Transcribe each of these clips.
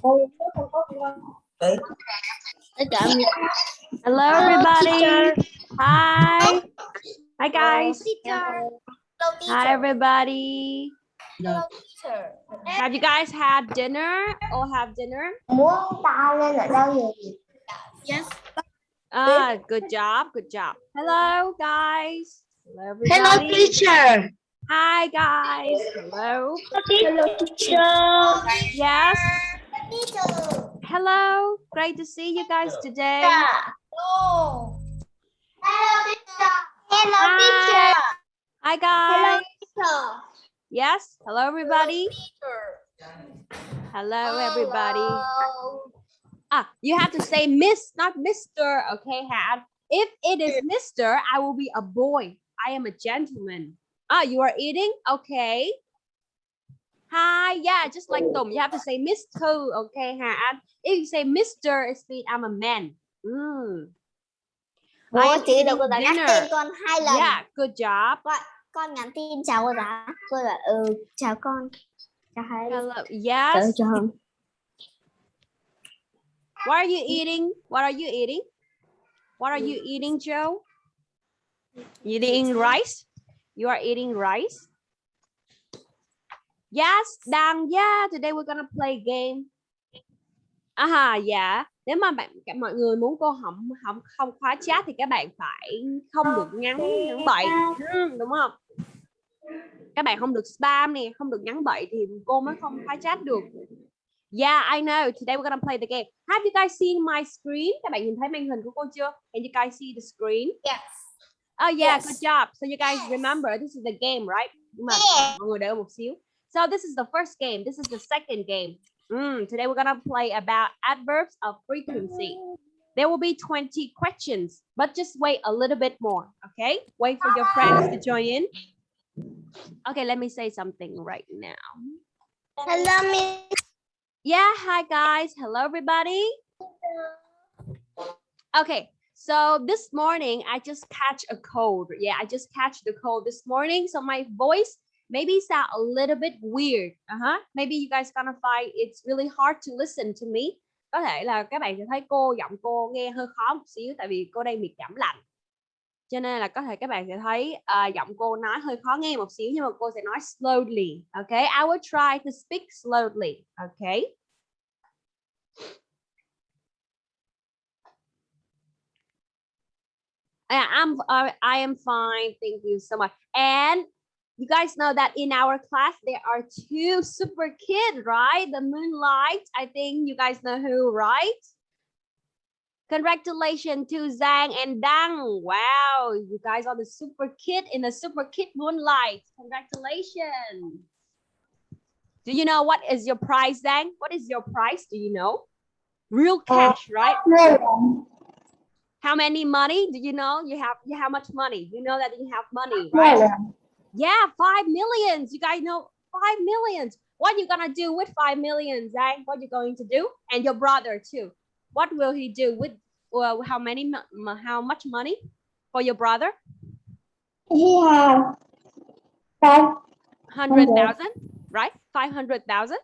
Hello everybody. Hi. Hi guys. Hi everybody. Have you guys had dinner or have dinner? muốn ta lên ở đâu vậy Yes. Ah, good job. Good job. Hello guys. Hello hello teacher Hi guys. Hello. hello teacher Yes. Hello. Great to see you guys today. Oh. hello teacher hello Hi. teacher Hi hello guys. teacher Yes. Hello everybody. Hello everybody. Ah, you have to say Miss, not Mister. Okay, Had. If it is Mister, I will be a boy. I am a gentleman. Ah, you are eating? Okay. Hi, yeah, just like Tom, you have to say Mister. Okay, Had. If you say Mister, it means I'm a man. Mm. Ủa am chị có eating nhắc dinner. tên con hai lần Yeah, good job. con nhắn tin chào cô giáo cô là ừ chào con chào hai Hello. chào Yes. chào không What are you eating? What are you eating? What are you eating, Joe? You eating rice? You are eating rice? Yes, Đăng. Yeah, today we're gonna play a game. À dạ. Nếu mà bạn cả mọi người muốn cô không không không khóa chat thì các bạn phải không được nhắn nhắn bậy, đúng không? Các bạn không được spam nè, không được nhắn bậy thì cô mới không khóa chat được. Yeah, I know. Today we're gonna play the game. Have you guys seen my screen? Các bạn nhìn thấy màn hình của cô chưa? Can you guys see the screen? Yes. Oh yeah, Yes. good job. So you guys remember this is the game, right? Nhưng mà mọi người đợi một xíu. So this is the first game. This is the second game. Mm, today we're gonna play about adverbs of frequency. There will be 20 questions, but just wait a little bit more, okay? Wait for your friends to join in. Okay, let me say something right now. hello miss Yeah, hi guys. Hello everybody. Okay, so this morning I just catch a cold. Yeah, I just catch the cold this morning. So my voice maybe sound a little bit weird. Uh-huh. Maybe you guys gonna find it's really hard to listen to me. Có thể là các bạn sẽ thấy cô giọng cô nghe hơi khó một xíu tại vì cô đang bị cảm lạnh. Cho nên là có thể các bạn sẽ thấy uh, giọng cô nói hơi khó nghe một xíu nhưng mà cô sẽ nói slowly. Okay, I will try to speak slowly. Okay. Yeah, I'm uh, I am fine. Thank you so much. And you guys know that in our class there are two super kids, right? The Moonlight. I think you guys know who, right? Congratulations to Zhang and Dang. Wow, you guys are the super kid in the super kid Moonlight. Congratulations. Do you know what is your prize, Zhang? What is your prize? Do you know? Real uh, cash, right? How many money do you know? You have you how much money? You know that you have money, right? Yeah, five millions. You guys know five millions. What are you gonna do with five millions, Zhang? What you going to do? And your brother too. What will he do with well, how many how much money for your brother? he have five Hundred thousand, right? Five hundred thousand.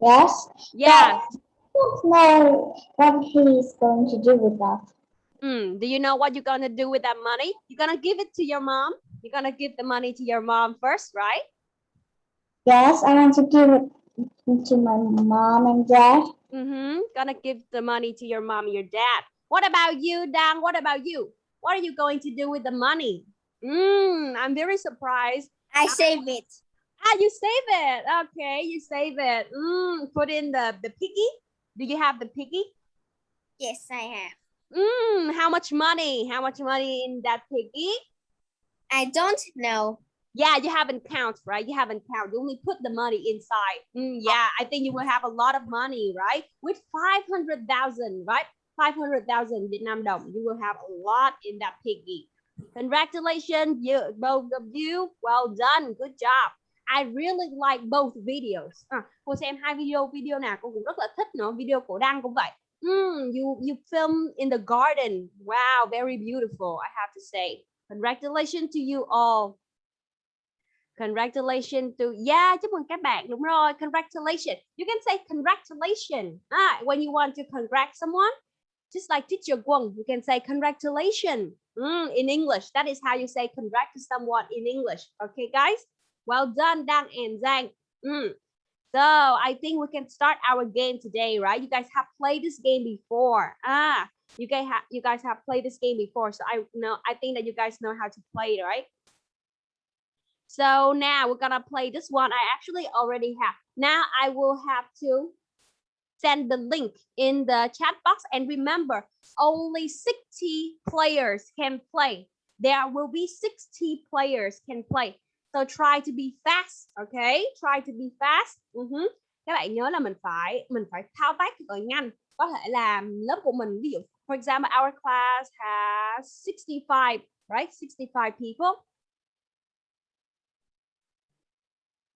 yes Yeah. don't know what he is going to do with that Mm, do you know what you're gonna do with that money? You're gonna give it to your mom. You're gonna give the money to your mom first, right? yes I want to give it to my mom and dad Mm-hmm. Gonna give the money to your mom, your dad. What about you, Dan? What about you? What are you going to do with the money? Mm, I'm very surprised. I save it. Ah, you save it. Okay, you save it. Mm, put in the, the piggy. Do you have the piggy? Yes, I have. Mm, how much money? How much money in that piggy? I don't know. Yeah, you haven't count, right? You haven't count. You only put the money inside. Mm, yeah, I think you will have a lot of money, right? With 500,000, right? 500,000 Vietnam đồng. You will have a lot in that piggy. Congratulations, you both of you. Well done. Good job. I really like both videos. À, cô xem hai video, video nào cô cũng rất là thích nữa. Video của Đăng cũng vậy. Mm, you you film in the garden. Wow, very beautiful. I have to say. Congratulations to you all. Congratulations to yeah, chúc mừng các bạn. Đúng rồi, congratulations. You can say congratulations. Ah, when you want to congrat someone, just like teacher Guang, you can say congratulations. Mm, in English, that is how you say congrat to someone in English. Okay, guys? Well done, Dang and Zhang. Mm. So I think we can start our game today, right? You guys have played this game before. Ah, you guys have you guys have played this game before, so I know I think that you guys know how to play it, right? So now we're gonna play this one. I actually already have. Now I will have to send the link in the chat box. And remember, only 60 players can play. There will be 60 players can play. So try to be fast, okay? Try to be fast. Ừ uh -huh. Các bạn nhớ là mình phải mình phải thao tác thật nhanh. Có thể là lớp của mình ví dụ for example our class has 65, right? 65 people.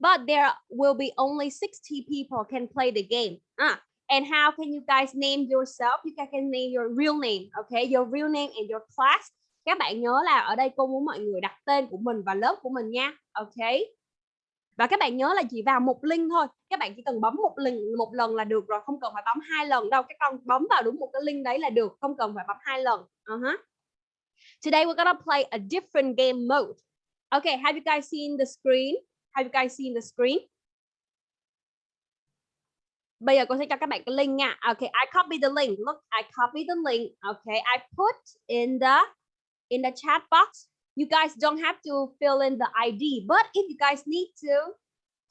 But there will be only 60 people can play the game. Ah, and how can you guys name yourself? You guys can name your real name, okay? Your real name and your class các bạn nhớ là ở đây cô muốn mọi người đặt tên của mình và lớp của mình nha ok và các bạn nhớ là chỉ vào một link thôi các bạn chỉ cần bấm một lần một lần là được rồi không cần phải bấm hai lần đâu các con bấm vào đúng một cái link đấy là được không cần phải bấm hai lần uh -huh. today we're gonna play a different game mode okay have you guys seen the screen have you guys seen the screen Bây giờ cô sẽ cho các bạn cái link nha. Okay, I copy the link. Look, I copy the link. Okay, I put in the in the chat box. You guys don't have to fill in the ID, but if you guys need to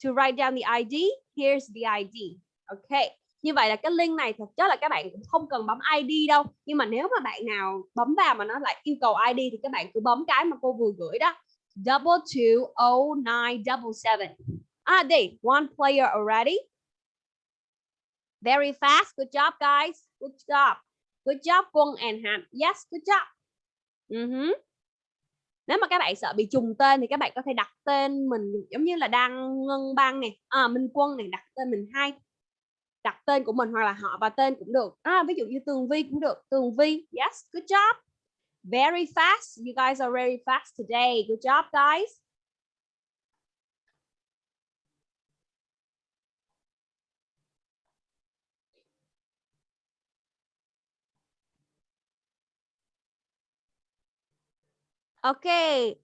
to write down the ID, here's the ID. Okay. Như vậy là cái link này thực chất là các bạn cũng không cần bấm ID đâu. Nhưng mà nếu mà bạn nào bấm vào mà nó lại yêu cầu ID thì các bạn cứ bấm cái mà cô vừa gửi đó. Double two oh nine double seven. Ah, đây, one player already. Very fast. Good job, guys. Good job. Good job, Quân and Ham. Yes, good job. Uh -huh. Nếu mà các bạn sợ bị trùng tên thì các bạn có thể đặt tên mình giống như là đang ngân băng này, à, ờ, Minh Quân này đặt tên mình hai đặt tên của mình hoặc là họ và tên cũng được. À, ví dụ như Tường Vi cũng được. Tường Vi, yes, good job. Very fast. You guys are very fast today. Good job, guys. Okay.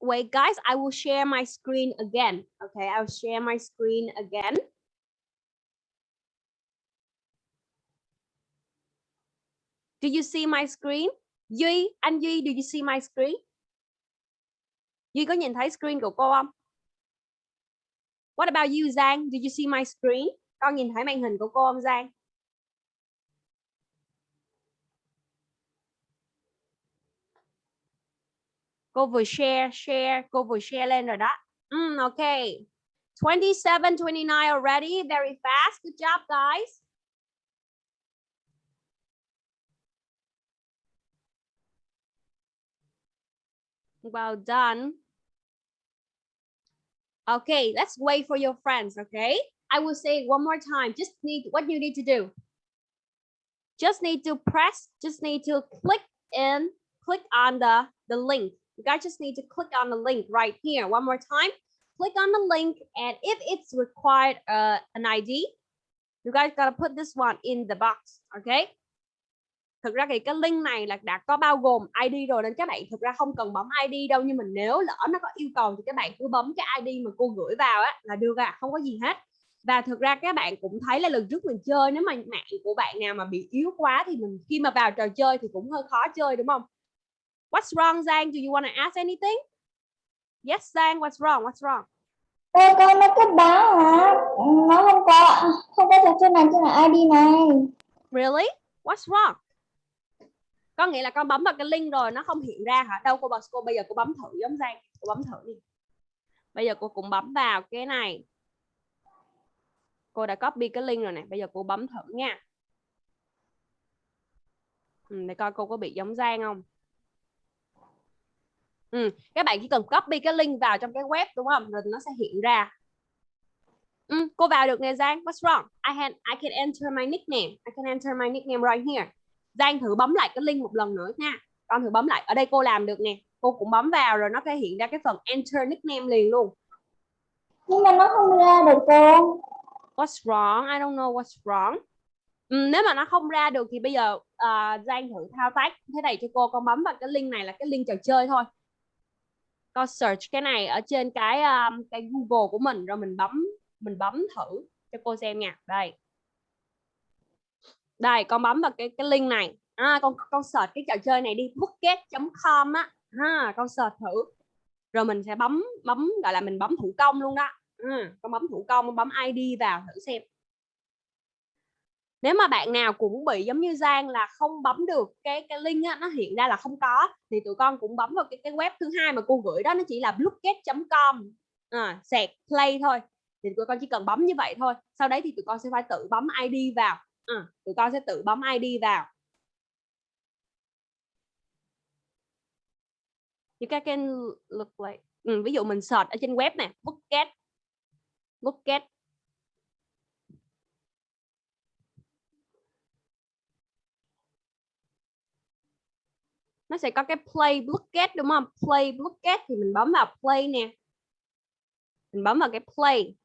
Wait, guys, I will share my screen again. Okay, I'll share my screen again. Do you see my screen? Duy, anh Duy, do you see my screen? Duy có nhìn thấy screen của cô không? What about you, Giang? Do you see my screen? Con nhìn thấy màn hình của cô không, Giang? Cô vừa share, share, cô vừa share lên rồi đó. Mm, okay. 27, 29 already. Very fast. Good job, guys. Well done. Okay, let's wait for your friends, okay? I will say one more time. Just need what you need to do. Just need to press, just need to click in, click on the, the link. You guys just need to click on the link right here. One more time. Click on the link and if it's required uh, an ID, you guys gotta put this one in the box, okay? Thực ra thì cái link này là đã có bao gồm ID rồi nên các bạn thực ra không cần bấm ID đâu nhưng mà nếu lỡ nó có yêu cầu thì các bạn cứ bấm cái ID mà cô gửi vào á là được à, không có gì hết. Và thực ra các bạn cũng thấy là lần trước mình chơi nếu mà mạng của bạn nào mà bị yếu quá thì mình khi mà vào trò chơi thì cũng hơi khó chơi đúng không? What's wrong, Giang? Do you want to ask anything? Yes, Giang, what's wrong? What's wrong? Cô con nó cứ báo hả? Nó không có không có trò chơi này trên ID này. Really? What's wrong? Có nghĩa là con bấm vào cái link rồi nó không hiện ra hả? Đâu cô bảo cô bây giờ cô bấm thử giống Giang. Cô bấm thử đi. Bây giờ cô cũng bấm vào cái này. Cô đã copy cái link rồi nè. Bây giờ cô bấm thử nha. Ừ, để coi cô có bị giống Giang không? Ừ. các bạn chỉ cần copy cái link vào trong cái web đúng không? Rồi nó sẽ hiện ra. Ừ. cô vào được nè Giang. What's wrong? I can I can enter my nickname. I can enter my nickname right here. Giang thử bấm lại cái link một lần nữa nha. Con thử bấm lại. Ở đây cô làm được nè. Cô cũng bấm vào rồi nó sẽ hiện ra cái phần enter nickname liền luôn. Nhưng mà nó không ra được cô. What's wrong? I don't know what's wrong. Ừ, nếu mà nó không ra được thì bây giờ uh, Giang thử thao tác thế này cho cô. Con bấm vào cái link này là cái link trò chơi thôi con search cái này ở trên cái um, cái Google của mình rồi mình bấm mình bấm thử cho cô xem nha. Đây. Đây con bấm vào cái cái link này. À, con con search cái trò chơi này đi bookget.com á. Ha con search thử. Rồi mình sẽ bấm bấm gọi là mình bấm thủ công luôn đó. Ừ, con bấm thủ công bấm ID vào thử xem nếu mà bạn nào cũng bị giống như Giang là không bấm được cái cái link á, nó hiện ra là không có thì tụi con cũng bấm vào cái cái web thứ hai mà cô gửi đó nó chỉ là blueget.com à, ờ, sạc play thôi. Thì tụi con chỉ cần bấm như vậy thôi. Sau đấy thì tụi con sẽ phải tự bấm ID vào. À, tụi con sẽ tự bấm ID vào. You can look like ừ, ví dụ mình search ở trên web này Bookget Bookget nó sẽ có cái play Bookget đúng không? Play Bookget thì mình bấm vào play nè. Mình bấm vào cái play.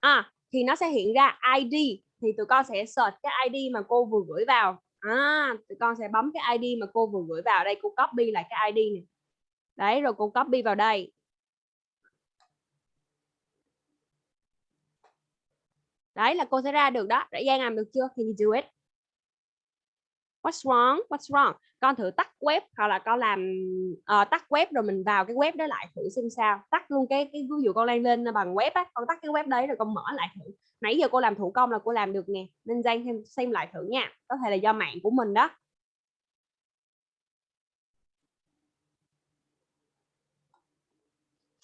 À thì nó sẽ hiện ra ID thì tụi con sẽ search cái ID mà cô vừa gửi vào. À tụi con sẽ bấm cái ID mà cô vừa gửi vào. Đây, cô copy lại cái ID này đấy, rồi cô copy vào đây. Đấy là cô sẽ ra được đó. Đã Giang làm được chưa? Can you do it? What's wrong? What's wrong? Con thử tắt web hoặc là con làm uh, tắt web rồi mình vào cái web đó lại thử xem sao tắt luôn cái cái ví dụ con lên lên bằng web á con tắt cái web đấy rồi con mở lại thử nãy giờ cô làm thủ công là cô làm được nè nên Giang xem, xem lại thử nha có thể là do mạng của mình đó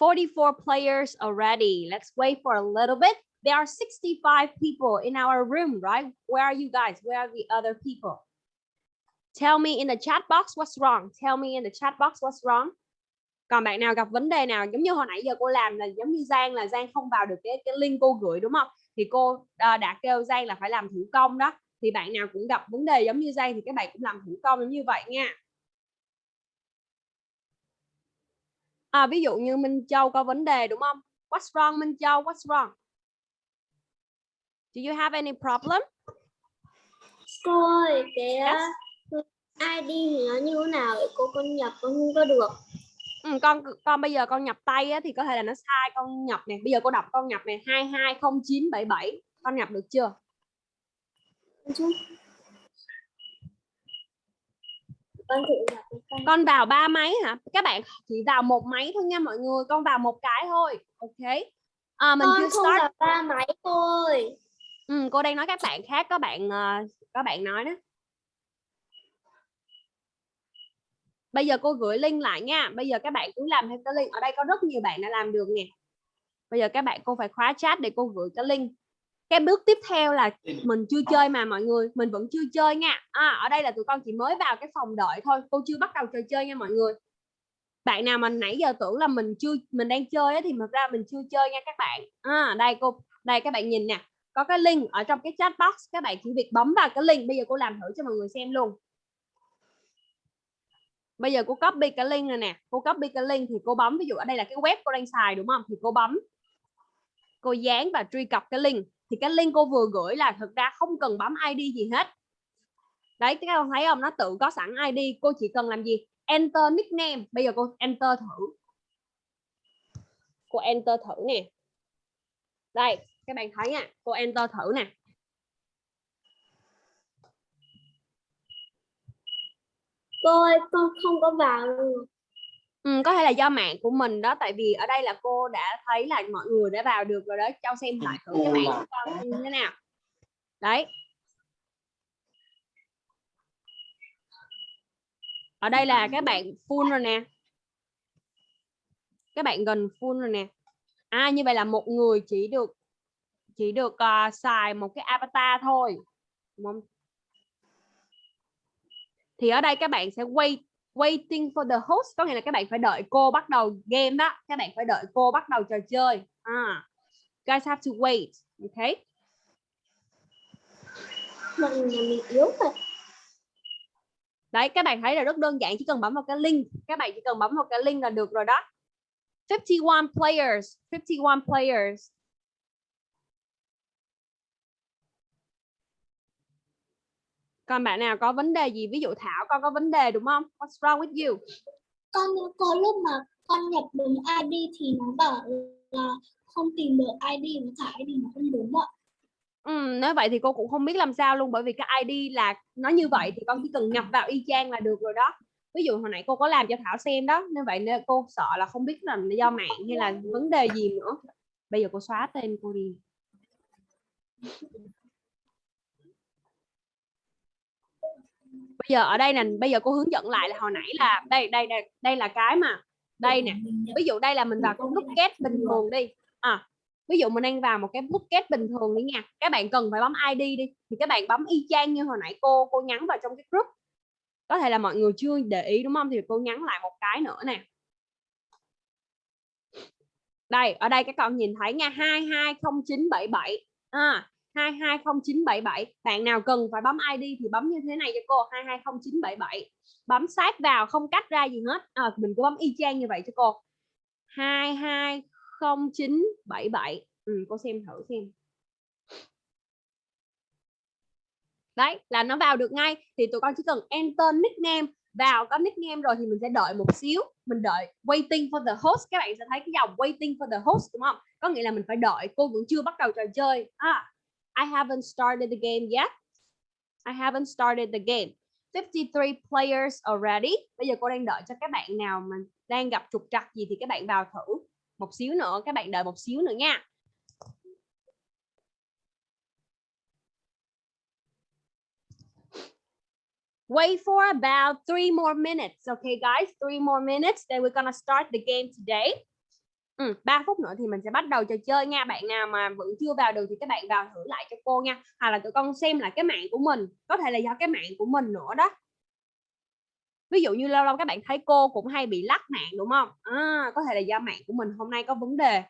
Forty-four players already. Let's wait for a little bit. There are 65 people in our room, right? Where are you guys? Where are the other people? Tell me in the chat box what's wrong. Tell me in the chat box what's wrong. Còn bạn nào gặp vấn đề nào giống như hồi nãy giờ cô làm là giống như Giang là Giang không vào được cái cái link cô gửi đúng không? Thì cô uh, đã kêu Giang là phải làm thủ công đó. Thì bạn nào cũng gặp vấn đề giống như Giang thì các bạn cũng làm thủ công giống như vậy nha. À, ví dụ như Minh Châu có vấn đề đúng không? What's wrong Minh Châu? What's wrong? Do you have any problem? Cô ơi, cái Yes. ID thì nó như thế nào vậy cô con nhập con không có được. Ừ, con con bây giờ con nhập tay á, thì có thể là nó sai con nhập nè bây giờ cô đọc con nhập này 220977 con nhập được chưa Chứ. Con thử con. vào ba máy hả các bạn chỉ vào một máy thôi nha mọi người con vào một cái thôi ok à, mình Con chưa không start vào ba máy ơi. ừ, cô đang nói các bạn khác có bạn uh, có bạn nói đó bây giờ cô gửi link lại nha. Bây giờ các bạn cứ làm theo cái link. Ở đây có rất nhiều bạn đã làm được nè. Bây giờ các bạn cô phải khóa chat để cô gửi cái link. Cái bước tiếp theo là mình chưa chơi mà mọi người. Mình vẫn chưa chơi nha. À, ở đây là tụi con chỉ mới vào cái phòng đợi thôi. Cô chưa bắt đầu trò chơi nha mọi người. Bạn nào mà nãy giờ tưởng là mình chưa mình đang chơi á, thì thật ra mình chưa chơi nha các bạn. À, đây cô đây các bạn nhìn nè. Có cái link ở trong cái chat box. Các bạn chỉ việc bấm vào cái link. Bây giờ cô làm thử cho mọi người xem luôn bây giờ cô copy cái link này nè, cô copy cái link thì cô bấm, ví dụ ở đây là cái web cô đang xài đúng không? Thì cô bấm. Cô dán và truy cập cái link. Thì cái link cô vừa gửi là thực ra không cần bấm ID gì hết. Đấy các con thấy không? Nó tự có sẵn ID cô chỉ cần làm gì? Enter nickname. Bây giờ cô enter thử. Cô enter thử nè. Đây, các bạn thấy nha, cô enter thử nè. Cô ơi, con không có vào. Luôn. Ừ, có thể là do mạng của mình đó tại vì ở đây là cô đã thấy là mọi người đã vào được rồi đó. Cho xem lại thử cái mạng của con như thế nào. Đấy. Ở đây là các bạn full rồi nè. Các bạn gần full rồi nè. À như vậy là một người chỉ được chỉ được uh, xài một cái avatar thôi. Đúng không? Thì ở đây các bạn sẽ wait waiting for the host. Có nghĩa là các bạn phải đợi cô bắt đầu game đó. Các bạn phải đợi cô bắt đầu trò chơi. À guys have to wait. Okay mình yếu đấy các bạn thấy là rất đơn giản chỉ cần bấm vào cái link. Các bạn chỉ cần bấm vào cái link là được rồi đó. 51 players 51 players còn bạn nào có vấn đề gì? Ví dụ Thảo con có vấn đề đúng không? What's wrong with you? Con có lúc mà con nhập đúng ID thì nó bảo là không tìm được ID và cả ID nó không đúng ạ. Ừ, nếu vậy thì cô cũng không biết làm sao luôn bởi vì cái ID là nó như vậy thì con chỉ cần nhập vào y chang là được rồi đó. Ví dụ hồi nãy cô có làm cho Thảo xem đó nên vậy nên cô sợ là không biết là do mạng hay là vấn đề gì nữa. Bây giờ cô xóa tên cô đi bây giờ ở đây nè, bây giờ cô hướng dẫn lại là hồi nãy là đây đây đây đây là cái mà, đây nè. Ví dụ đây là mình vào cái bucket bình thường đi. À ví dụ mình đang vào một cái bucket bình thường đi nha. Các bạn cần phải bấm ID đi, thì các bạn bấm y chang như hồi nãy cô cô nhắn vào trong cái group. Có thể là mọi người chưa để ý, đúng không? Thì cô nhắn lại một cái nữa nè. Đây, ở đây các con nhìn thấy nha 220977 à 220977 bạn nào cần phải bấm ID thì bấm như thế này cho cô 220977 bấm sát vào không cách ra gì hết. À, mình cứ bấm y chang như vậy cho cô. 220977 ừ, cô xem thử xem. Đấy là nó vào được ngay. Thì tụi con chỉ cần enter nickname. Vào có nickname rồi thì mình sẽ đợi một xíu. Mình đợi waiting for the host. Các bạn sẽ thấy cái dòng waiting for the host đúng không? Có nghĩa là mình phải đợi. Cô vẫn chưa bắt đầu trò chơi. À, I haven't started the game yet I haven't started the game 53 players already bây giờ cô đang đợi cho các bạn nào mà đang gặp trục trặc gì thì các bạn vào thử một xíu nữa các bạn đợi một xíu nữa nha Wait for about three more minutes. Okay, guys, three more minutes. Then we're gonna start the game today. Ừ, 3 phút nữa thì mình sẽ bắt đầu trò chơi nha. Bạn nào mà vẫn chưa vào được thì các bạn vào thử lại cho cô nha. Hoặc là tụi con xem lại cái mạng của mình. Có thể là do cái mạng của mình nữa đó. Ví dụ như lâu lâu các bạn thấy cô cũng hay bị lắc mạng đúng không? À, có thể là do mạng của mình hôm nay có vấn đề.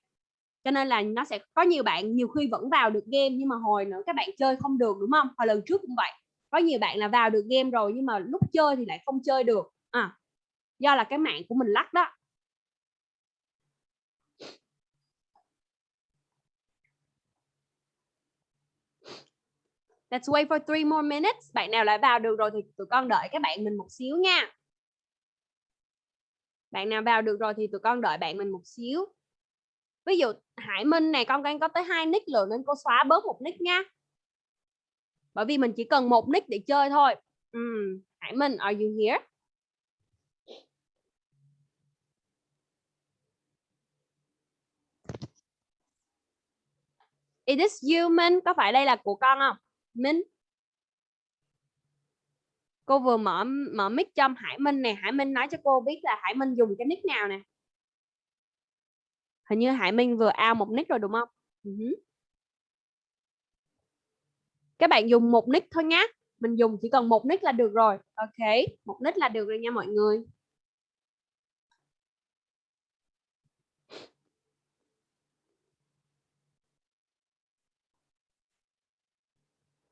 Cho nên là nó sẽ có nhiều bạn nhiều khi vẫn vào được game nhưng mà hồi nữa các bạn chơi không được đúng không? Hồi lần trước cũng vậy có nhiều bạn là vào được game rồi nhưng mà lúc chơi thì lại không chơi được à, do là cái mạng của mình lắc đó Let's wait for three more minutes. Bạn nào lại vào được rồi thì tụi con đợi các bạn mình một xíu nha. Bạn nào vào được rồi thì tụi con đợi bạn mình một xíu. Ví dụ Hải Minh này, con đang có tới hai nick rồi nên cô xóa bớt một nick nha bởi vì mình chỉ cần một nick để chơi thôi uhm. Hải Minh, are you here Is this có phải đây là của con không Minh. Cô vừa mở mở mic cho Hải Minh nè. Hải Minh nói cho cô biết là Hải Minh dùng cái nick nào nè. Hình như Hải Minh vừa ao một nick rồi đúng không? Ừ uh -huh các bạn dùng một nick thôi nhé mình dùng chỉ cần một nick là được rồi. Ok, một nick là được rồi nha mọi người.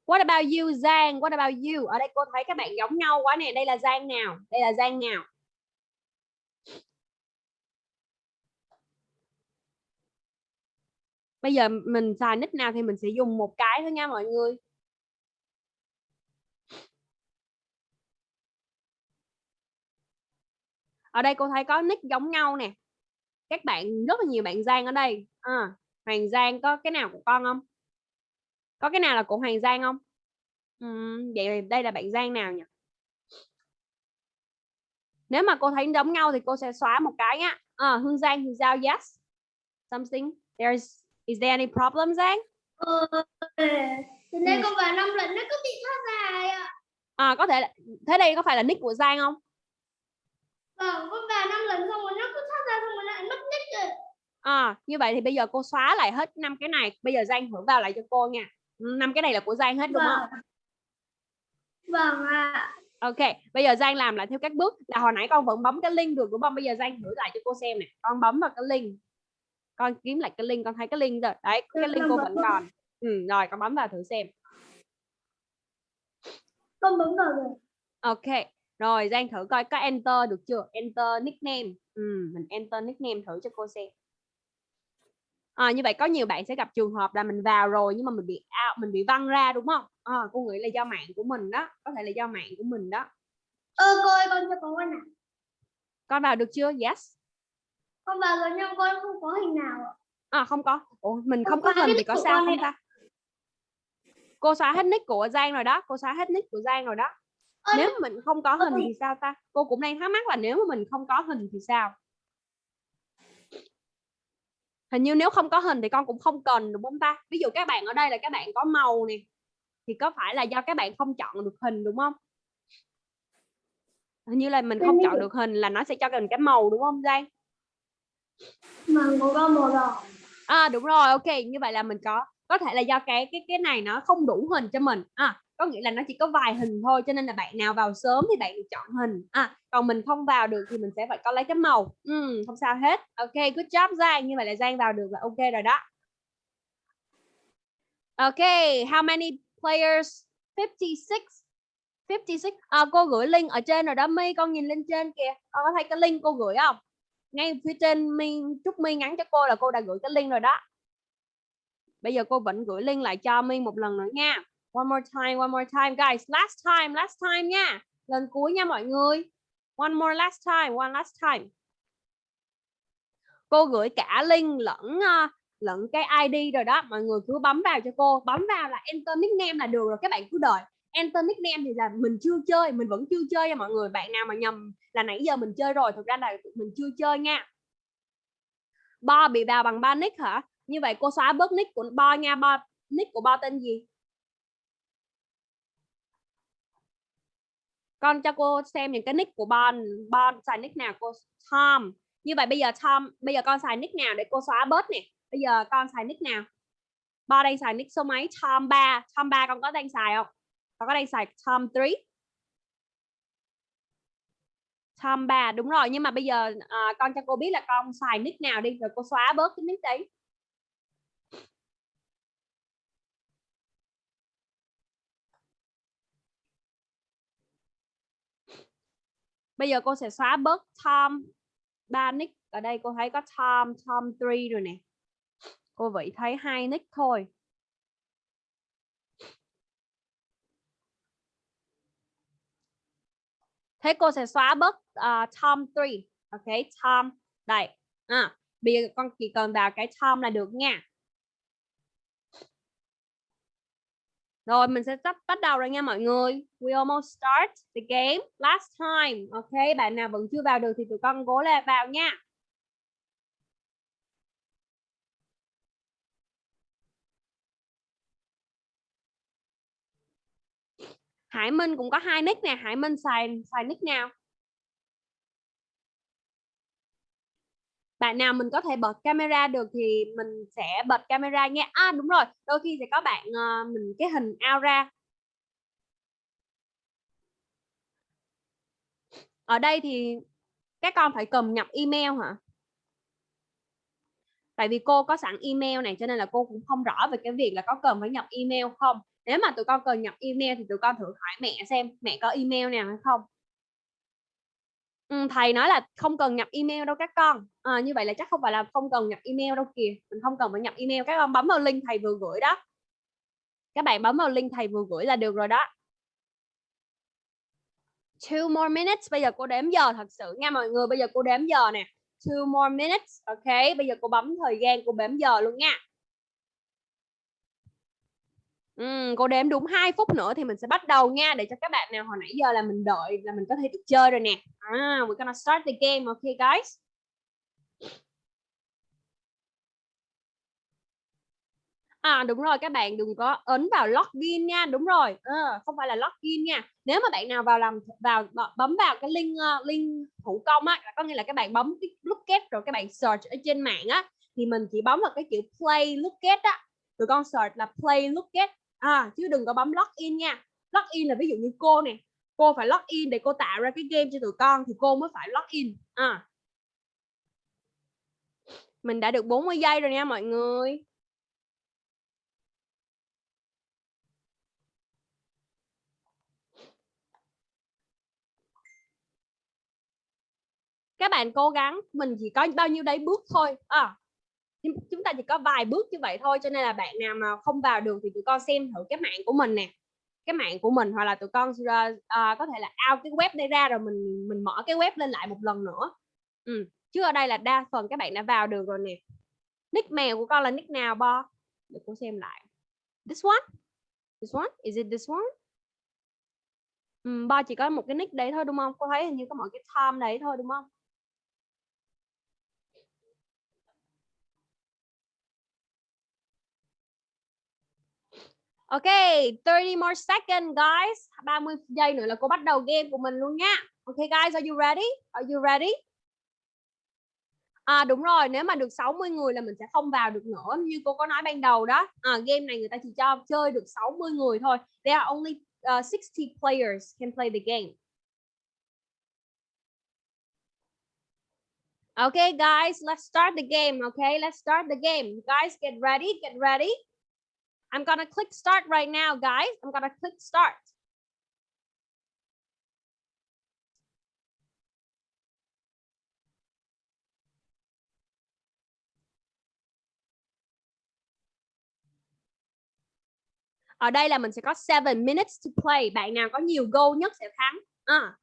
What about you Giang? What about you? Ở đây cô thấy các bạn giống nhau quá nè. Đây là Giang nào? Đây là Giang nào? Bây giờ mình xài nick nào thì mình sẽ dùng một cái thôi nha mọi người. ở đây cô thấy có nick giống nhau nè các bạn rất là nhiều bạn Giang ở đây à, Hoàng Giang có cái nào của con không có cái nào là của Hoàng Giang không uhm, vậy đây là bạn Giang nào nhỉ nếu mà cô thấy giống nhau thì cô sẽ xóa một cái nhá à, Hương Giang Hương Giao yes something there's is there any problem Giang ừ, từ đây ừ. con vào năm lần nó cứ bị thoát dài ạ à có thể thế đây có phải là nick của Giang không Vâng, con vào năm lần xong rồi nó cứ thoát ra xong rồi lại mất nick rồi. À, như vậy thì bây giờ cô xóa lại hết năm cái này. Bây giờ Giang thử vào lại cho cô nha. Năm cái này là của Giang hết đúng vâng. không? Vâng ạ. À. Ok, bây giờ Giang làm lại theo các bước là hồi nãy con vẫn bấm cái link được đúng không? Bây giờ Giang thử lại cho cô xem nè. Con bấm vào cái link. Con kiếm lại cái link, con thấy cái link rồi. Đấy, cái link cô vẫn còn. Ừ, rồi con bấm vào thử xem. Con bấm vào rồi. Ok, rồi Giang thử coi có enter được chưa enter nickname ừ, mình enter nickname thử cho cô xem à, như vậy có nhiều bạn sẽ gặp trường hợp là mình vào rồi nhưng mà mình bị out mình bị văng ra đúng không? À, cô nghĩ là do mạng của mình đó có thể là do mạng của mình đó. Ơ cô ơi con cho con nào con vào được chưa? Yes. Con vào rồi nhưng con không có hình nào à không có. Ủa, mình không Không có hình thì có sao không ta? Cô xóa hết nick của Giang rồi đó cô xóa hết nick của Giang rồi đó. Ơ, nếu mình không có hình Ôi. thì sao ta? Cô cũng đang thắc mắc là nếu mà mình không có hình thì sao hình như nếu không có hình thì con cũng không cần đúng không ta? Ví dụ các bạn ở đây là các bạn có màu nè thì có phải là do các bạn không chọn được hình đúng không? Hình như là mình không chọn được. hình là nó sẽ cho mình cái màu đúng không Giang? Mà màu đỏ màu đỏ. À đúng rồi ok như vậy là mình có có thể là do cái cái cái này nó không đủ hình cho mình. À có nghĩa là nó chỉ có vài hình thôi cho nên là bạn nào vào sớm thì bạn được chọn hình. À còn mình không vào được thì mình sẽ phải có lấy cái màu. Ừ, không sao hết. Ok good job Giang. Như vậy là Giang vào được là ok rồi đó. Ok how many players? 56 56 à, cô gửi link ở trên rồi đó. My con nhìn lên trên kìa. Con có thấy cái link cô gửi không? Ngay phía trên mi Trúc My nhắn cho cô là cô đã gửi cái link rồi đó. Bây giờ cô vẫn gửi link lại cho My một lần nữa nha one more time, one more time. Guys, last time last time nha lần cuối nha mọi người. One more last time, one last time. Cô gửi cả link lẫn ờ, lẫn cái ID rồi đó. Mọi người cứ bấm vào cho cô. Bấm vào là enter nickname là được rồi, các bạn cứ đợi. Enter nickname thì là mình chưa chơi, mình vẫn chưa chơi nha mọi người. Bạn nào mà nhầm là nãy giờ mình chơi rồi thực ra là mình chưa chơi nha. Bo bị vào bằng ba nick hả? Như vậy cô xóa bớt nick của, Bo nha, Bo, nick của Bo tên gì? Con cho cô xem những cái nick của Bon. Bon xài nick nào? Cô Tom. Như vậy bây giờ Tom bây giờ con xài nick nào để cô xóa bớt nè? Bây giờ con xài nick nào? Bon đang xài nick số mấy? Tom 3 Tom 3 con có đang xài không? Con có đang xài Tom 3 Tom 3 đúng rồi. Nhưng mà bây giờ à, con cho cô biết là con xài nick nào đi rồi cô xóa bớt cái nick đấy. Bây giờ cô sẽ xóa bớt Tom ba nick. Ở đây cô thấy có Tom Tom 3 rồi nè. Cô vị thấy hai nick thôi. Thế cô sẽ xóa bớt uh, Tom 3 ok Tom. Đây. À, bây giờ con chỉ cần vào cái Tom là được nha. Rồi mình sẽ sắp bắt đầu rồi nha mọi người. We almost start the game last time. Ok, bạn nào vẫn chưa vào được thì tụi con cố lên vào nha. Hải Minh cũng có hai nick nè, Hải Minh xài xài nick nào? Bạn nào mình có thể bật camera được thì mình sẽ bật camera nha. À đúng rồi, đôi khi sẽ có bạn uh, mình cái hình ao ra. Ở đây thì các con phải cầm nhập email hả? Tại vì cô có sẵn email này cho nên là cô cũng không rõ về cái việc là có cần phải nhập email không. Nếu mà tụi con cần nhập email thì tụi con thử hỏi mẹ xem mẹ có email nào hay không. Ừ, thầy nói là không cần nhập email đâu các con. À, như vậy là chắc không phải là không cần nhập email đâu kìa. Mình không cần phải nhập email. Các con bấm vào link thầy vừa gửi đó. Các bạn bấm vào link thầy vừa gửi là được rồi đó. Two more minutes. Bây giờ cô đếm giờ thật sự nha mọi người. Bây giờ cô đếm giờ nè. Two more minutes. Ok bây giờ cô bấm thời gian cô đếm giờ luôn nha. Ừ, cô đếm đúng 2 phút nữa thì mình sẽ bắt đầu nha để cho các bạn nào hồi nãy giờ là mình đợi là mình có thể được chơi rồi nè. À, we're gonna start the game, okay guys? À đúng rồi các bạn đừng có ấn vào login nha, đúng rồi. À, không phải là login nha. Nếu mà bạn nào vào làm vào bấm vào cái link uh, link thủ công á, có nghĩa là các bạn bấm cái look at rồi các bạn search ở trên mạng á thì mình chỉ bấm vào cái chữ play look at á. Tụi con search là play look at à, chứ đừng có bấm login nha. Login là ví dụ như cô nè cô phải login để cô tạo ra cái game cho tụi con thì cô mới phải login à ờ. mình đã được 40 giây rồi nha mọi người. Các bạn cố gắng mình chỉ có bao nhiêu đấy bước thôi. À, chúng ta chỉ có vài bước như vậy thôi cho nên là bạn nào mà không vào được thì tụi con xem thử cái mạng của mình nè. Cái mạng của mình hoặc là tụi con uh, có thể là out cái web đây ra rồi mình mình mở cái web lên lại một lần nữa. Ừ. chứ ở đây là đa phần các bạn đã vào được rồi nè. Nick mèo của con là nick nào bo? Để cô xem lại. This one? This one? Is it this one? Um, bo chỉ có một cái nick đấy thôi đúng không? Cô thấy hình như có mọi cái time đấy thôi đúng không? Ok, 30 more seconds guys. 30 giây nữa là cô bắt đầu game của mình luôn nha. Ok guys, are you ready? Are you ready? À đúng rồi, nếu mà được 60 người là mình sẽ không vào được nữa như cô có nói ban đầu đó. À, game này người ta chỉ cho chơi được 60 người thôi. There are only uh, 60 players can play the game. Okay guys, let's start the game. Okay, let's start the game. Guys, get ready, get ready. I'm gonna click start right now, guys. I'm gonna click start. Ở đây là mình sẽ có 7 minutes to play. Bạn nào có nhiều goal nhất sẽ thắng. À.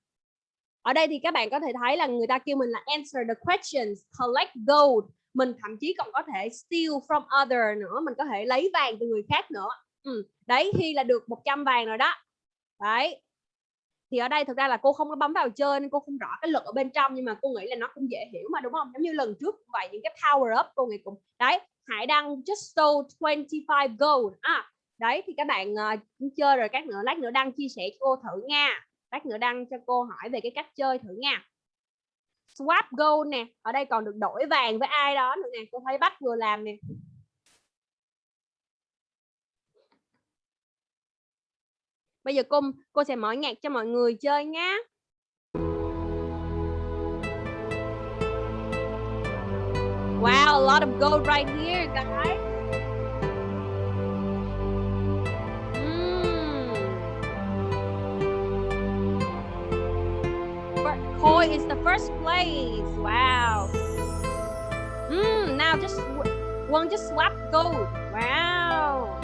Ở đây thì các bạn có thể thấy là người ta kêu mình là answer the questions, collect gold, mình thậm chí còn có thể steal from other nữa mình có thể lấy vàng từ người khác nữa. Ừ. đấy khi là được 100 vàng rồi đó. Đấy. Thì ở đây thực ra là cô không có bấm vào chơi nên cô không rõ cái luật ở bên trong nhưng mà cô nghĩ là nó cũng dễ hiểu mà đúng không? Giống như lần trước vậy những cái power up cô nghĩ cũng đấy Hải đăng just stole 25 gold. À đấy thì các bạn uh, chơi rồi các nữa lát nữa đăng chia sẻ cho cô thử nha. Lát nữa đăng cho cô hỏi về cái cách chơi thử nha swap gold nè ở đây còn được đổi vàng với ai đó nữa nè cô thấy bắt vừa làm nè bây giờ cô cô sẽ mở nhạc cho mọi người chơi nhé Wow, a lot of gold right here, guys. Koi is the first place. Wow. Mm, now just one just swap gold. Wow.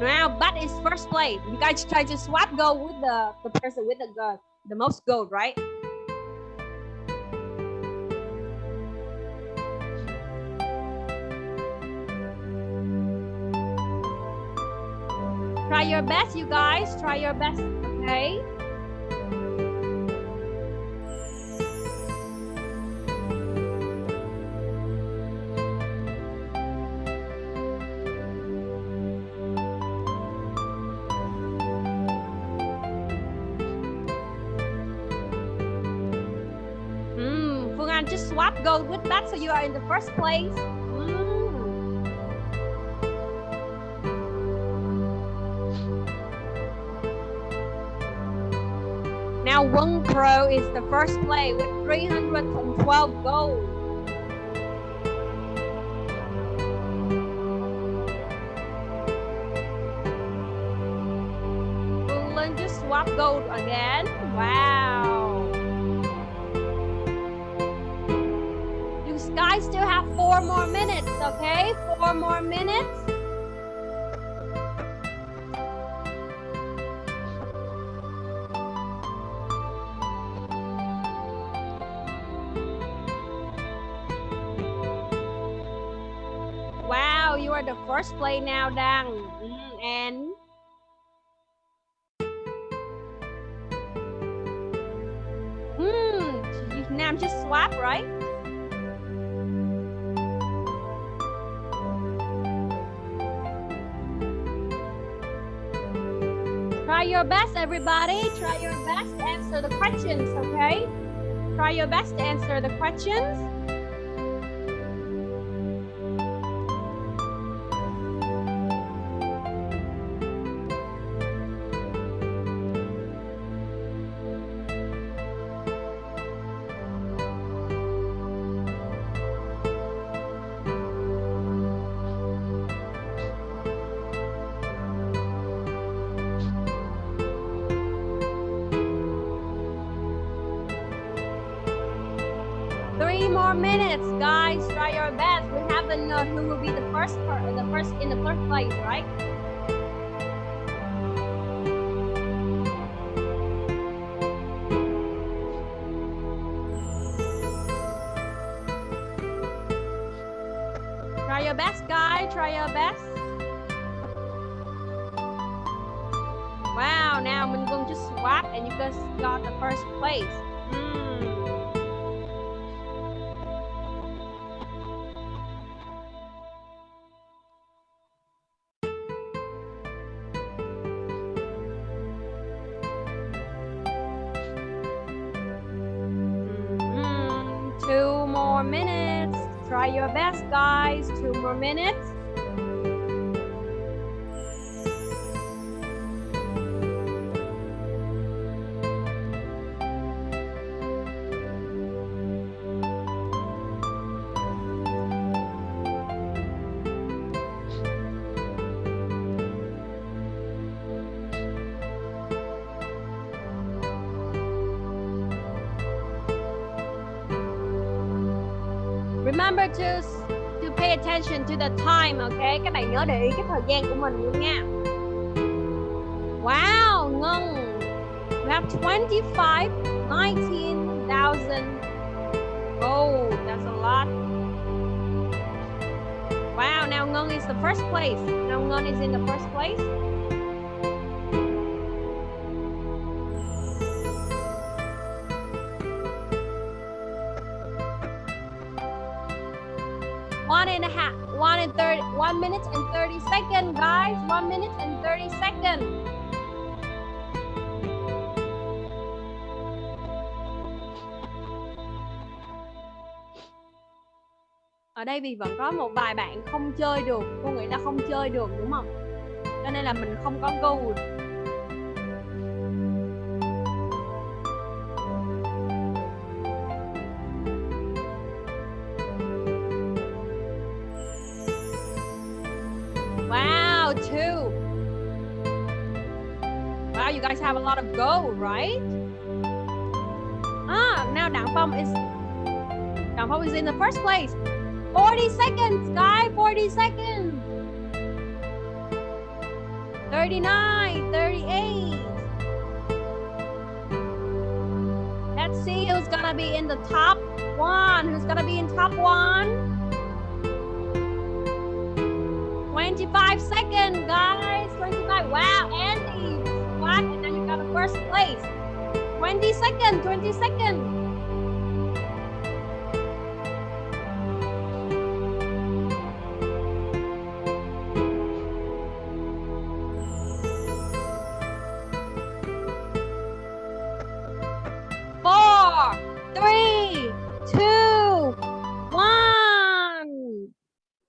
Now, but is first place. You guys try to swap gold with the, the person with the, the most gold, right? Try your best, you guys. Try your best, okay? Hmm, just swap gold with that so you are in the first place. Now Wong Pro is the first play with 312 goals. Bulan just swap gold again. Wow. You guys still have four more minutes, okay? Four more minutes. Are first play now. Mm, and hmm, now just swap, right? Try your best, everybody. Try your best to answer the questions, okay? Try your best to answer the questions. Swap and you just got the first place. Hmm. Mhm. Two more minutes. Try your best, guys. Two more minutes. Time, ok Các bạn nhớ để ý cái thời gian của mình luôn nha. Wow, Ngân. we have 25, 19,000 gold. That's a lot. Wow, now Ngân is the first place. Now Ngân is in the first place. Second, guys. One minute and 30 seconds. Ở đây vì vẫn có một vài bạn không chơi được, cô nghĩ là không chơi được đúng không? Cho nên là mình không có gold. You guys have a lot of gold, right? Ah, now Đặng Phong is Đặng Phong is in the first place. 40 seconds, guy, 40 seconds. 39, 38. Let's see who's gonna be in the top one. Who's gonna be in top one? 25 seconds, guys. 25. Wow, Andy. First place. 20 second, 20 second. Four, three, two, one.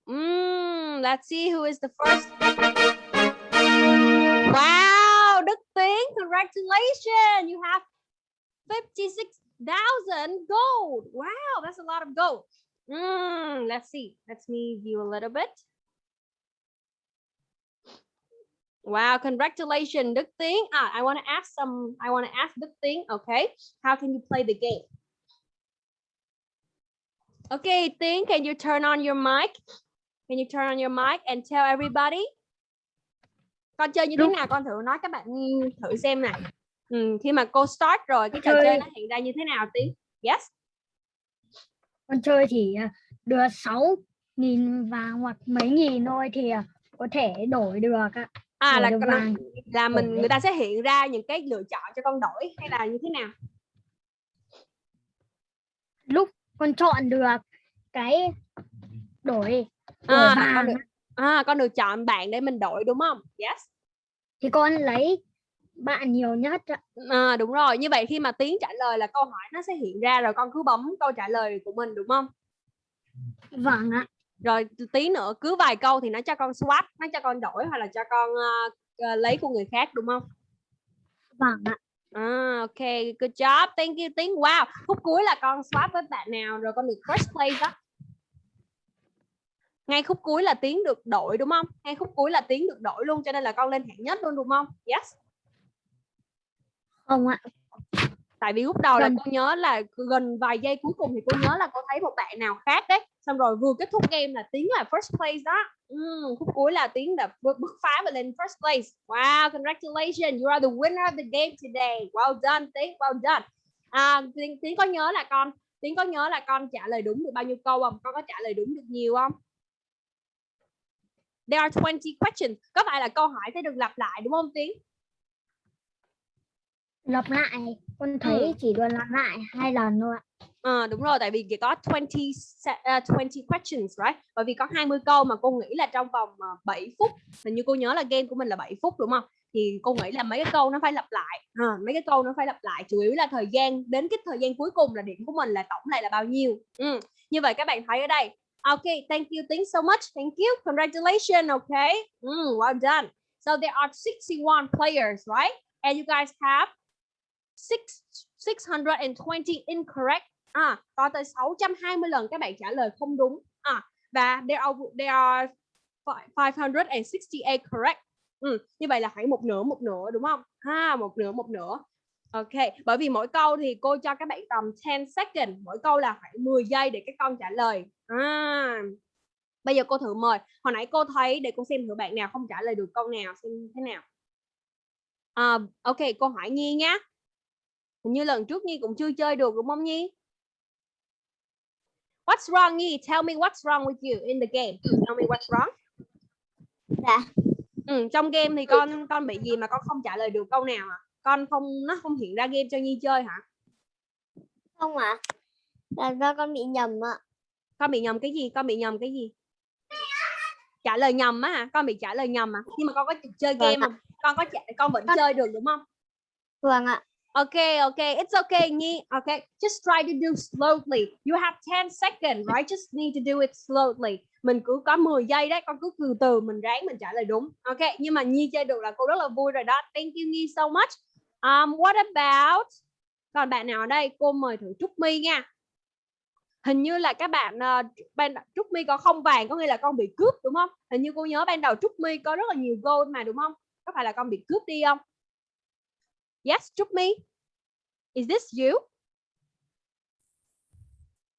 Mm, let's see who is the first. Congratulations. You have 56,000 gold. Wow, that's a lot of gold. Mm, let's see. Let's me view a little bit. Wow, congratulations, Đức Tiến. Ah, I want to ask some, I want to ask Đức Tiến, okay? How can you play the game? Okay, Tiến, can you turn on your mic? Can you turn on your mic and tell everybody? Con chơi như thế Đúng. nào? Con thử nói các bạn thử xem này. Ừ, khi mà cô start rồi, cái trò Chơi. chơi nó hiện ra như thế nào Tiến? Yes. con chơi chỉ à, được 6 nghìn vàng hoặc mấy nghìn thôi thì à, có thể đổi được ạ. À Đổi là được vàng. là mình người ta sẽ hiện ra những cái lựa chọn cho con đổi hay là như thế nào? lúc con chọn được cái đổi đổi À, vàng được, à, con được chọn bạn để mình đổi đúng không? Yes. thì con lấy bạn nhiều nhất ạ. À, đúng rồi. Như vậy khi mà Tiến trả lời là câu hỏi nó sẽ hiện ra rồi con cứ bấm câu trả lời của mình đúng không? vâng ạ Rồi tí nữa cứ vài câu thì nó cho con swap, nó cho con đổi hoặc là cho con ờ, lấy của người khác đúng không? vâng ạ À, ok, good job, thank you Tiến. Wow, phút cuối là con swap với bạn nào rồi con được first place đó. Ngay khúc cuối là Tiến được đổi đúng không? Ngay khúc cuối là Tiến được đổi luôn cho nên là con lên hạng nhất luôn đúng không? Yes. không ạ. Tại vì lúc đầu là cô nhớ là gần vài giây cuối cùng thì cô nhớ là cô thấy một bạn nào khác đấy. Xong rồi vừa kết thúc game là tiến là first place đó. Ừm, khúc cuối là tiến là bứt phá và lên first place. Wow congratulations you are the winner of the game today. Well done tiến well done. À, tiến, tiến có nhớ là con tiến có nhớ là con trả lời đúng được bao nhiêu câu không? Con có trả lời đúng được nhiều không There are 20 questions. Có phải là câu hỏi sẽ được lặp lại đúng không Tiến? lặp lại con thấy chỉ được lặp lại hai lần thôi ạ Ờ, đúng rồi, tại vì chỉ có 20, se- uh, 20 questions, right? Bởi vì có 20 câu mà cô nghĩ là trong vòng uh, 7 phút. Hình như cô nhớ là game của mình là 7 phút đúng không? Thì cô nghĩ là mấy cái câu nó phải lặp lại. À, mấy cái câu nó phải lặp lại. Chủ yếu là thời gian, đến cái thời gian cuối cùng là điểm của mình là tổng lại là bao nhiêu. Ừ. Như vậy các bạn thấy ở đây. Okay, thank you, thanks so much. Thank you, congratulations, okay? Mm, well done. So there are 61 players, right? And you guys have six, 620 incorrect à, có tới 620 lần các bạn trả lời không đúng à, và there are there are 568 correct ừ, như vậy là khoảng một nửa một nửa đúng không ha một nửa một nửa ok bởi vì mỗi câu thì cô cho các bạn tầm 10 second mỗi câu là khoảng 10 giây để các con trả lời à, bây giờ cô thử mời hồi nãy cô thấy để cô xem thử bạn nào không trả lời được câu nào xem thế nào à, ok cô hỏi nhi nhá Hình như lần trước Nhi cũng chưa chơi được đúng không Nhi? What's wrong Nhi? Tell me what's wrong with you in the game. Tell me what's wrong. Dạ. Ừ, trong game thì con con bị gì mà con không trả lời được câu nào à? Con không nó không hiện ra game cho Nhi chơi hả? Không ạ. Là do con bị nhầm ạ. Con bị nhầm cái gì? Con bị nhầm cái gì? Trả lời nhầm á hả? Con bị trả lời nhầm à? Nhưng mà con có chơi Vâng game ạ. không? Con có con vẫn Con- chơi được đúng không? Vâng ạ. Okay, okay, it's okay, Nhi. Okay, just try to do slowly. You have 10 seconds, right? Just need to do it slowly. Mình cứ có 10 giây đấy, con cứ từ từ mình ráng mình trả lời đúng. Okay, nhưng mà Nhi chơi được là cô rất là vui rồi đó. Thank you Nhi so much. Um, what about? Còn bạn nào ở đây? Cô mời thử Trúc My nha. Hình như là các bạn uh, ban Trúc My có không vàng có nghĩa là con bị cướp đúng không? Hình như cô nhớ ban đầu Trúc My có rất là nhiều gold mà đúng không? Có phải là con bị cướp đi không? Yes, Trúc My. Is this you?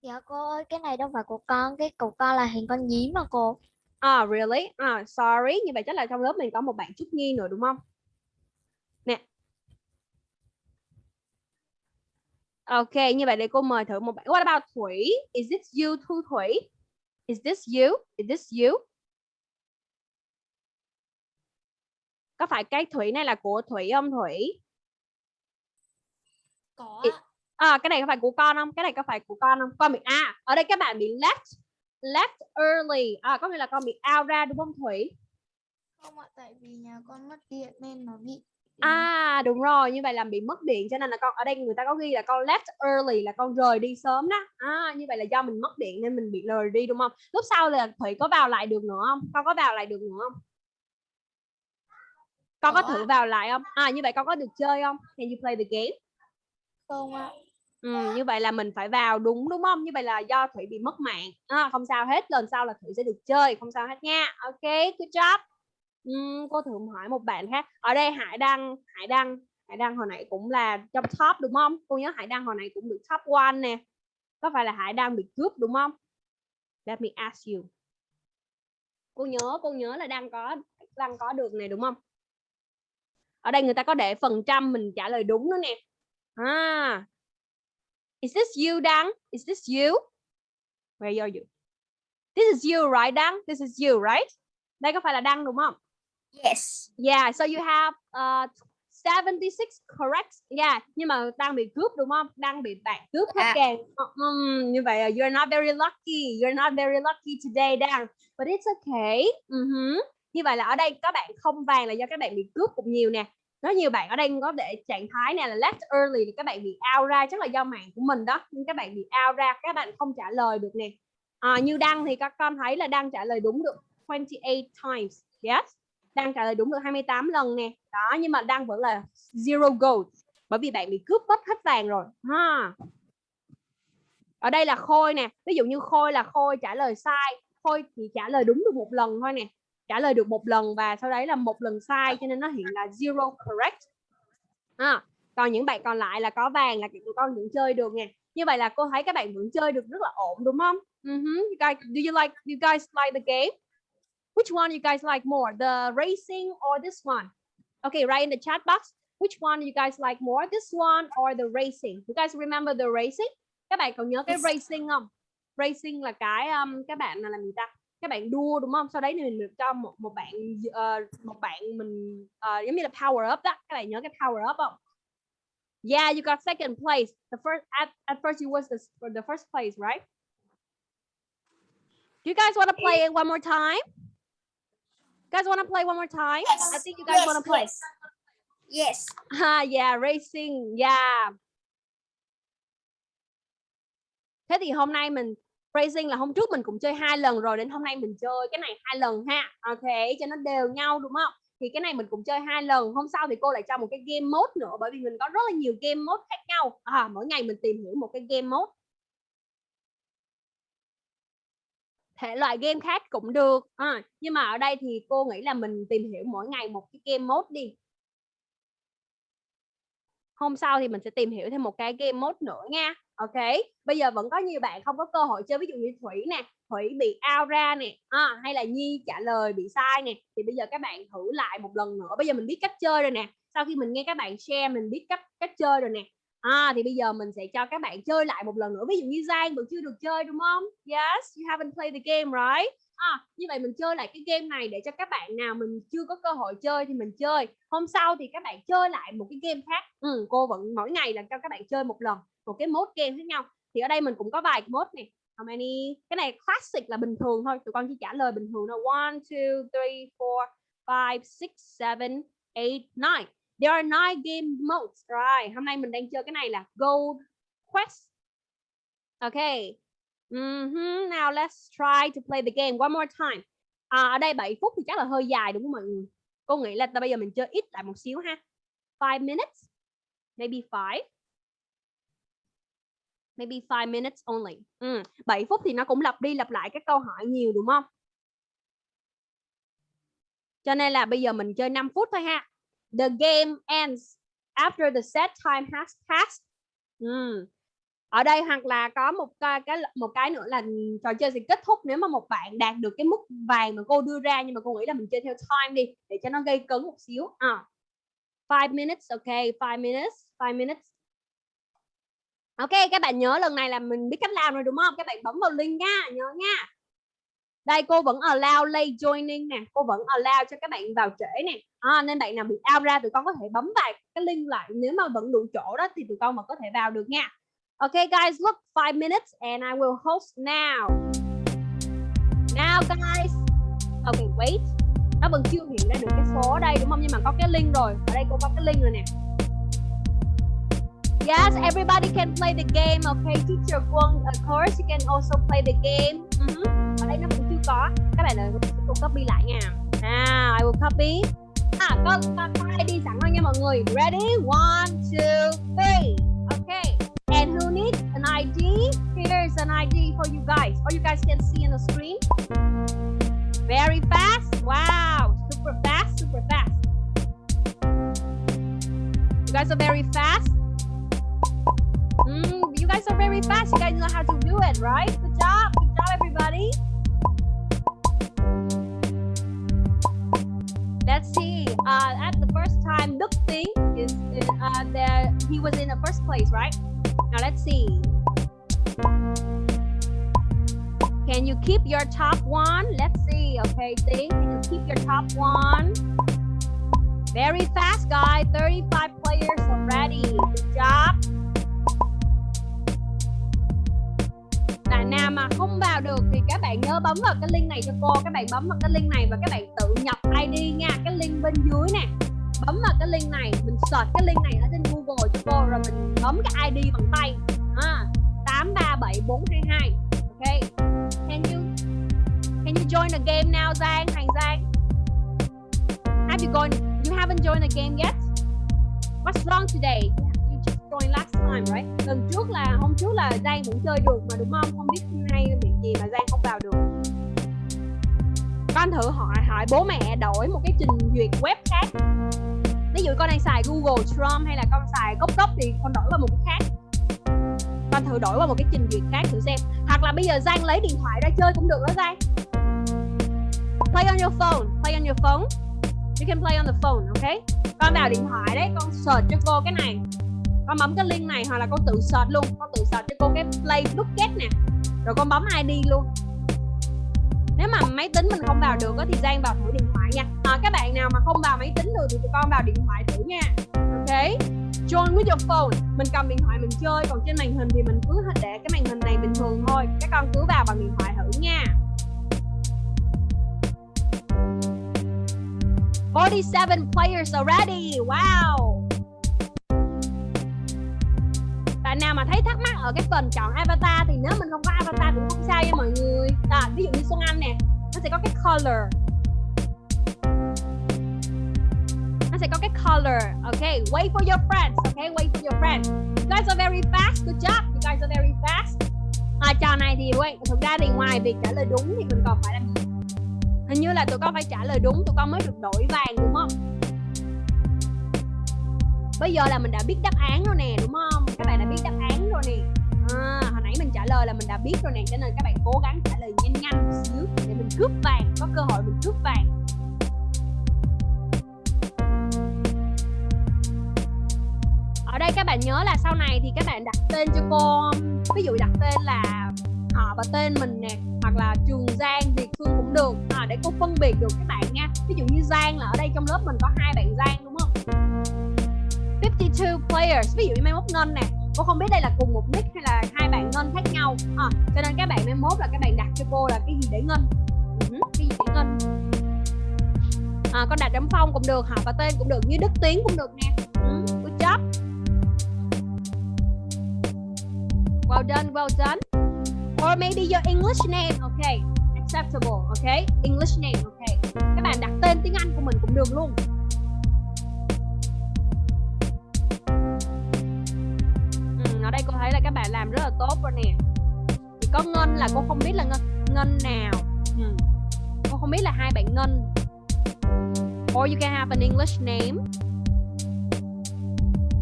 Dạ cô ơi, cái này đâu phải của con, cái của con là hình con nhím mà cô. Ah, really? Ah, sorry. Như vậy chắc là trong lớp mình có một bạn Trúc Nhi nữa đúng không? Nè. Ok, như vậy để cô mời thử một bạn. What about Thủy? Is this you, Thu Thủy? Is this you? Is this you? Có phải cái Thủy này là của Thủy không Thủy? có. À, cái này có phải của con không? Cái này có phải của con không? Con bị à, ở đây các bạn bị left left early. À, có nghĩa là con bị out ra đúng không Thủy? không ạ tại vì nhà con mất điện nên nó bị À đúng rồi, như vậy là bị mất điện cho nên là con ở đây người ta có ghi là con left early là con rời đi sớm đó. À như vậy là do mình mất điện nên mình bị rời đi đúng không? Lúc sau là Thủy có vào lại được nữa không? Con có vào lại được nữa không? Con có thử vào lại không? À như vậy con có được chơi không? Can you play the game? không ạ Ừ, như vậy là mình phải vào đúng đúng không? Như vậy là do Thủy bị mất mạng. À, không sao hết, lần sau là Thủy sẽ được chơi, không sao hết nha. Ok, good job um, cô thử hỏi một bạn khác. Ở đây Hải Đăng, Hải Đăng, Hải Đăng hồi nãy cũng là trong top đúng không? Cô nhớ Hải Đăng hồi nãy cũng được top one nè. Có phải là Hải Đăng bị cướp đúng không? Let me ask you. Cô nhớ, cô nhớ là đang có đang có được này đúng không? Ở đây người ta có để phần trăm mình trả lời đúng nữa nè. À, Is this you, Đăng? Is this you? Where are you? This is you, right, Đăng? This is you, right? Đây có phải là Đăng đúng không? Yes. Yeah, so you have uh, 76 correct. Yeah, nhưng mà Đăng bị cướp đúng không? Đăng bị bạn cướp hết À. kèn. Um, như vậy you're not very lucky. You're not very lucky today, Đăng. But it's okay. Uh-huh. Như vậy là ở đây các bạn không vàng là do các bạn bị cướp cũng nhiều nè. Rất nhiều bạn ở đây có để trạng thái này là left early thì các bạn bị out ra chắc là do mạng của mình đó nhưng các bạn bị out ra các bạn không trả lời được nè à, như đăng thì các con thấy là đăng trả lời đúng được 28 times yes đang trả lời đúng được 28 lần nè. Đó nhưng mà đang vẫn là zero gold bởi vì bạn bị cướp mất hết vàng rồi ha. Ở đây là khôi nè ví dụ như khôi là khôi trả lời sai khôi chỉ trả lời đúng được một lần thôi nè trả lời được một lần và sau đấy là một lần sai cho nên nó hiện là zero correct? À, còn những bạn còn lại là có vàng là tụi con vẫn chơi được nè. Như vậy là cô thấy các bạn vẫn chơi được rất là ổn đúng không? Uh-huh. you guys, do you like you guys like the game? Which one you guys like more the racing or this one? Okay write in the chat box. Which one you guys like more this one or the racing? You guys remember the racing? Các bạn còn nhớ cái racing không? Racing là cái um, các bạn là làm gì ta? Các bạn đua đúng không? Sau đấy thì mình được cho một một bạn uh, một bạn mình uh, giống như là power up đó. Các bạn nhớ cái power up không? Yeah you got second place. The first at, at first you was the, the first place right? Do you guys want to play it one more time guys want to play one more time Yes. I think you guys want to play Yes. Ah, yeah, racing, yeah. Thế thì hôm nay mình racing là hôm trước mình cũng chơi hai lần rồi đến hôm nay mình chơi cái này hai lần ha. Ok, cho nó đều nhau đúng không? Thì cái này mình cũng chơi hai lần. Hôm sau thì cô lại cho một cái game mode nữa bởi vì mình có rất là nhiều game mode khác nhau. À, mỗi ngày mình tìm hiểu một cái game mode. Thể loại game khác cũng được. À, nhưng mà ở đây thì cô nghĩ là mình tìm hiểu mỗi ngày một cái game mode đi. Hôm sau thì mình sẽ tìm hiểu thêm một cái game mode nữa nha. Ok bây giờ vẫn có nhiều bạn không có cơ hội chơi ví dụ như thủy nè thủy bị out ra nè à, hay là nhi trả lời bị sai nè thì bây giờ các bạn thử lại một lần nữa. Bây giờ mình biết cách chơi rồi nè. Sau khi mình nghe các bạn share mình biết cách cách chơi rồi nè à, thì bây giờ mình sẽ cho các bạn chơi lại một lần nữa. Ví dụ như Giang vẫn chưa được chơi đúng không? Yes you haven't played the game right? À, như vậy mình chơi lại cái game này để cho các bạn nào mình chưa có cơ hội chơi thì mình chơi. Hôm sau thì các bạn chơi lại một cái game khác. Ừ, cô vẫn mỗi ngày là cho các bạn chơi một lần một cái mode game khác nhau. Thì ở đây mình cũng có vài mode này. How many? Cái này classic là bình thường thôi. Tụi con chỉ trả lời bình thường thôi. One two three four five six seven eight nine there are nine game modes right hôm nay mình đang chơi cái này là gold quest okay Mm-hmm. Now let's try to play the game one more time. À, ở đây 7 phút thì chắc là hơi dài đúng không mọi người? Cô nghĩ là bây giờ mình chơi ít lại một xíu ha. 5 minutes. Maybe 5. Maybe 5 minutes only. Ừ. 7 phút thì nó cũng lặp đi lặp lại các câu hỏi nhiều đúng không? Cho nên là bây giờ mình chơi 5 phút thôi ha. The game ends after the set time has passed. Ừ ở đây hoặc là có một cái, cái một cái nữa là trò chơi sẽ kết thúc nếu mà một bạn đạt được cái mức vàng mà cô đưa ra nhưng mà cô nghĩ là mình chơi theo time đi để cho nó gây cấn một xíu. À. Five minutes ok five minutes five minutes. Ok các bạn nhớ lần này là mình biết cách làm rồi đúng không? Các bạn bấm vào link nha nhớ nha đây cô vẫn allow late joining nè cô vẫn allow cho các bạn vào trễ nè à, nên bạn nào bị out ra tụi con có thể bấm vào cái link lại nếu mà vẫn đủ chỗ đó thì tụi con mà có thể vào được nha Okay, guys, look, five minutes and I will host now. Now, guys. Okay, wait. Nó vẫn chưa hiện ra được cái số ở đây đúng không? Nhưng mà có cái link rồi. Ở đây cô có cái link rồi nè. Yes, everybody can play the game. Okay, teacher Quân, of course, you can also play the game. Ừ uh -huh. Ở đây nó không có. Các bạn ơi, cô copy lại nha. à I will copy. À, có, có, có đi sẵn rồi nha mọi người. Ready? One, two, three. Okay. And who needs an ID? Here's an ID for you guys. Or you guys can see in the screen. Very fast. Wow. Super fast, super fast. You guys are very fast. Mm, you guys are very fast. You guys know how to do it, right? Good job. Good job, everybody. Let's see. Uh, at the first time, Đức Thing is uh, there. He was in the first place, right? Now let's see. Can you keep your top one? Let's see. Okay, think. Can you keep your top one? Very fast, guy. 35 players already. Good job. Bạn nào mà không vào được thì các bạn nhớ bấm vào cái link này cho cô. Các bạn bấm vào cái link này và các bạn tự nhập ID nha. Cái link bên dưới nè. Bấm vào cái link này. Mình search cái link này ở trên Google cho cô rồi mình bấm cái ID bằng tay. À, 837422 ok. Can you can you join the game now Giang? Hành Giang. Have you gone? You haven't joined the game yet? What's wrong today? You last time, right? Lần trước là, hôm trước là Giang vẫn chơi được mà, đúng không? Không biết nay bị gì mà Giang không vào được. Con thử hỏi hỏi bố mẹ đổi một cái trình duyệt web khác. Ví dụ con đang xài Google Chrome hay là con xài Cốc Cốc thì con đổi qua một cái khác. Con thử đổi qua một cái trình duyệt khác thử xem. Hoặc là bây giờ Giang lấy điện thoại ra chơi cũng được đó Giang. Play on your phone, play on your phone. You can play on the phone, okay? con vào điện thoại đấy, con search cho cô cái này con bấm cái link này hoặc là con tự search luôn. Con tự search cho cô cái play bucket nè. Rồi con bấm ID luôn. Nếu mà máy tính mình không vào được thì Giang vào thử điện thoại nha. À, các bạn nào mà không vào máy tính được thì tụi con vào điện thoại thử nha. Ok? Join with your phone. Mình cầm điện thoại mình chơi còn trên màn hình thì mình cứ để cái màn hình này bình thường thôi. Các con cứ vào bằng điện thoại thử nha. 47 players already wow bạn nào mà thấy thắc mắc ở cái phần chọn avatar thì nếu mình không có avatar cũng không sao nha mọi người. À, ví dụ như Xuân Anh nè nó sẽ có cái color. Nó sẽ có cái color okay wait for your friends okay wait for your friends. You guys are very fast good job. You guys are very fast. À, trò này thì wait, thực ra thì ngoài việc trả lời đúng thì mình còn phải làm gì? Hình như là tụi con phải trả lời đúng tụi con mới được đổi vàng đúng không? Bây giờ là mình đã biết đáp án rồi nè đúng không? Các bạn đã biết đáp án rồi nè. À, hồi nãy mình trả lời là mình đã biết rồi nè cho nên các bạn cố gắng trả lời nhanh nhanh một xíu để mình cướp vàng có cơ hội mình cướp vàng. Ở đây các bạn nhớ là sau này thì các bạn đặt tên cho cô ví dụ đặt tên là họ và tên mình nè hoặc là trường Giang Việt Phương cũng được. À, để cô phân biệt được các bạn nha. Ví dụ như Giang là ở đây trong lớp mình có hai bạn Giang luôn. 52 players. Ví dụ như mai mốt ngân nè. Cô không biết đây là cùng một nick hay là hai bạn ngân khác nhau. À, cho nên các bạn mai mốt là các bạn đặt cho cô là cái gì để ngân? Ừ, cái gì để ngân? À, con đặt chấm phong cũng được họ và tên cũng được như đức tiến cũng được nè. Ừ, good job. Well done well done. Or maybe your English name okay. Acceptable okay. English name okay. Các bạn đặt tên tiếng Anh của mình cũng được luôn. Làm rất là tốt rồi nè. Chỉ có ngân là cô không biết là ngân ngân nào. Ừ. cô không biết là hai bạn ngân. Or you can have an English name.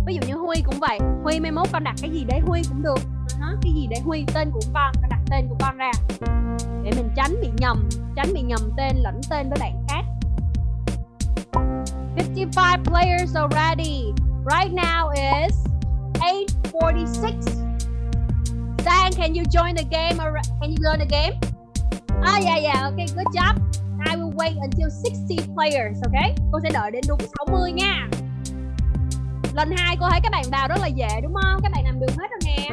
Ví dụ như Huy cũng vậy. Huy mai mốt con đặt cái gì đấy Huy cũng được. Uh-huh. cái gì để Huy tên của con con đặt tên của con ra. Để mình tránh bị nhầm tránh bị nhầm tên lẫn tên với bạn khác. 55 players already. Right now is 846 Dan can you join the game? Or can you join the game? Ah yeah yeah, okay, good job. I will wait until 60 players, okay? Cô sẽ đợi đến đúng 60 nha. Lần hai cô thấy các bạn vào rất là dễ, đúng không? Các bạn làm được hết rồi nè.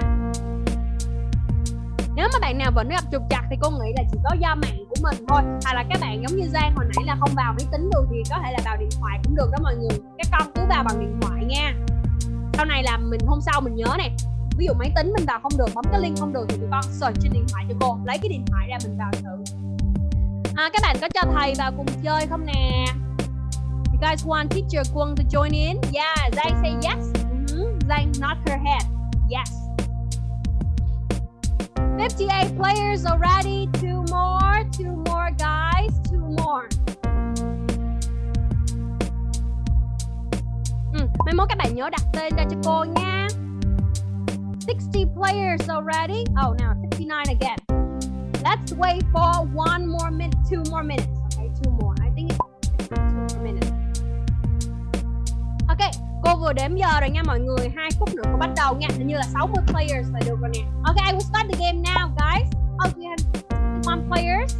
Nếu mà bạn nào vẫn gặp trục chặt thì cô nghĩ là chỉ có do mạng của mình thôi. Hay là các bạn giống như Giang hồi nãy là không vào máy tính được thì có thể là vào điện thoại cũng được đó mọi người. Các con cứ vào bằng điện thoại nha. Sau này là mình, hôm sau mình nhớ nè ví dụ máy tính mình vào không được bấm cái link không được thì tụi con search trên điện thoại cho cô lấy cái điện thoại ra mình vào thử à, các bạn có cho thầy vào cùng chơi không nè You guys want teacher Quân to join in? Yeah, Zhang say yes. Mm-hmm. Zhang nod her head. Yes. 58 players already. Two more, two more guys, two more. Ừ, mai mốt các bạn nhớ đặt tên ra cho cô nha. 60 players already. Oh, now 59 again. Let's wait for one more minute, two more minutes. Okay, two more. I think it's two more minutes. Ok, cô vừa đếm giờ rồi nha mọi người. Hai phút nữa cô bắt đầu nha. Hình như là 60 players là được rồi nè. Ok, I will start the game now, guys. Oh, we have one players.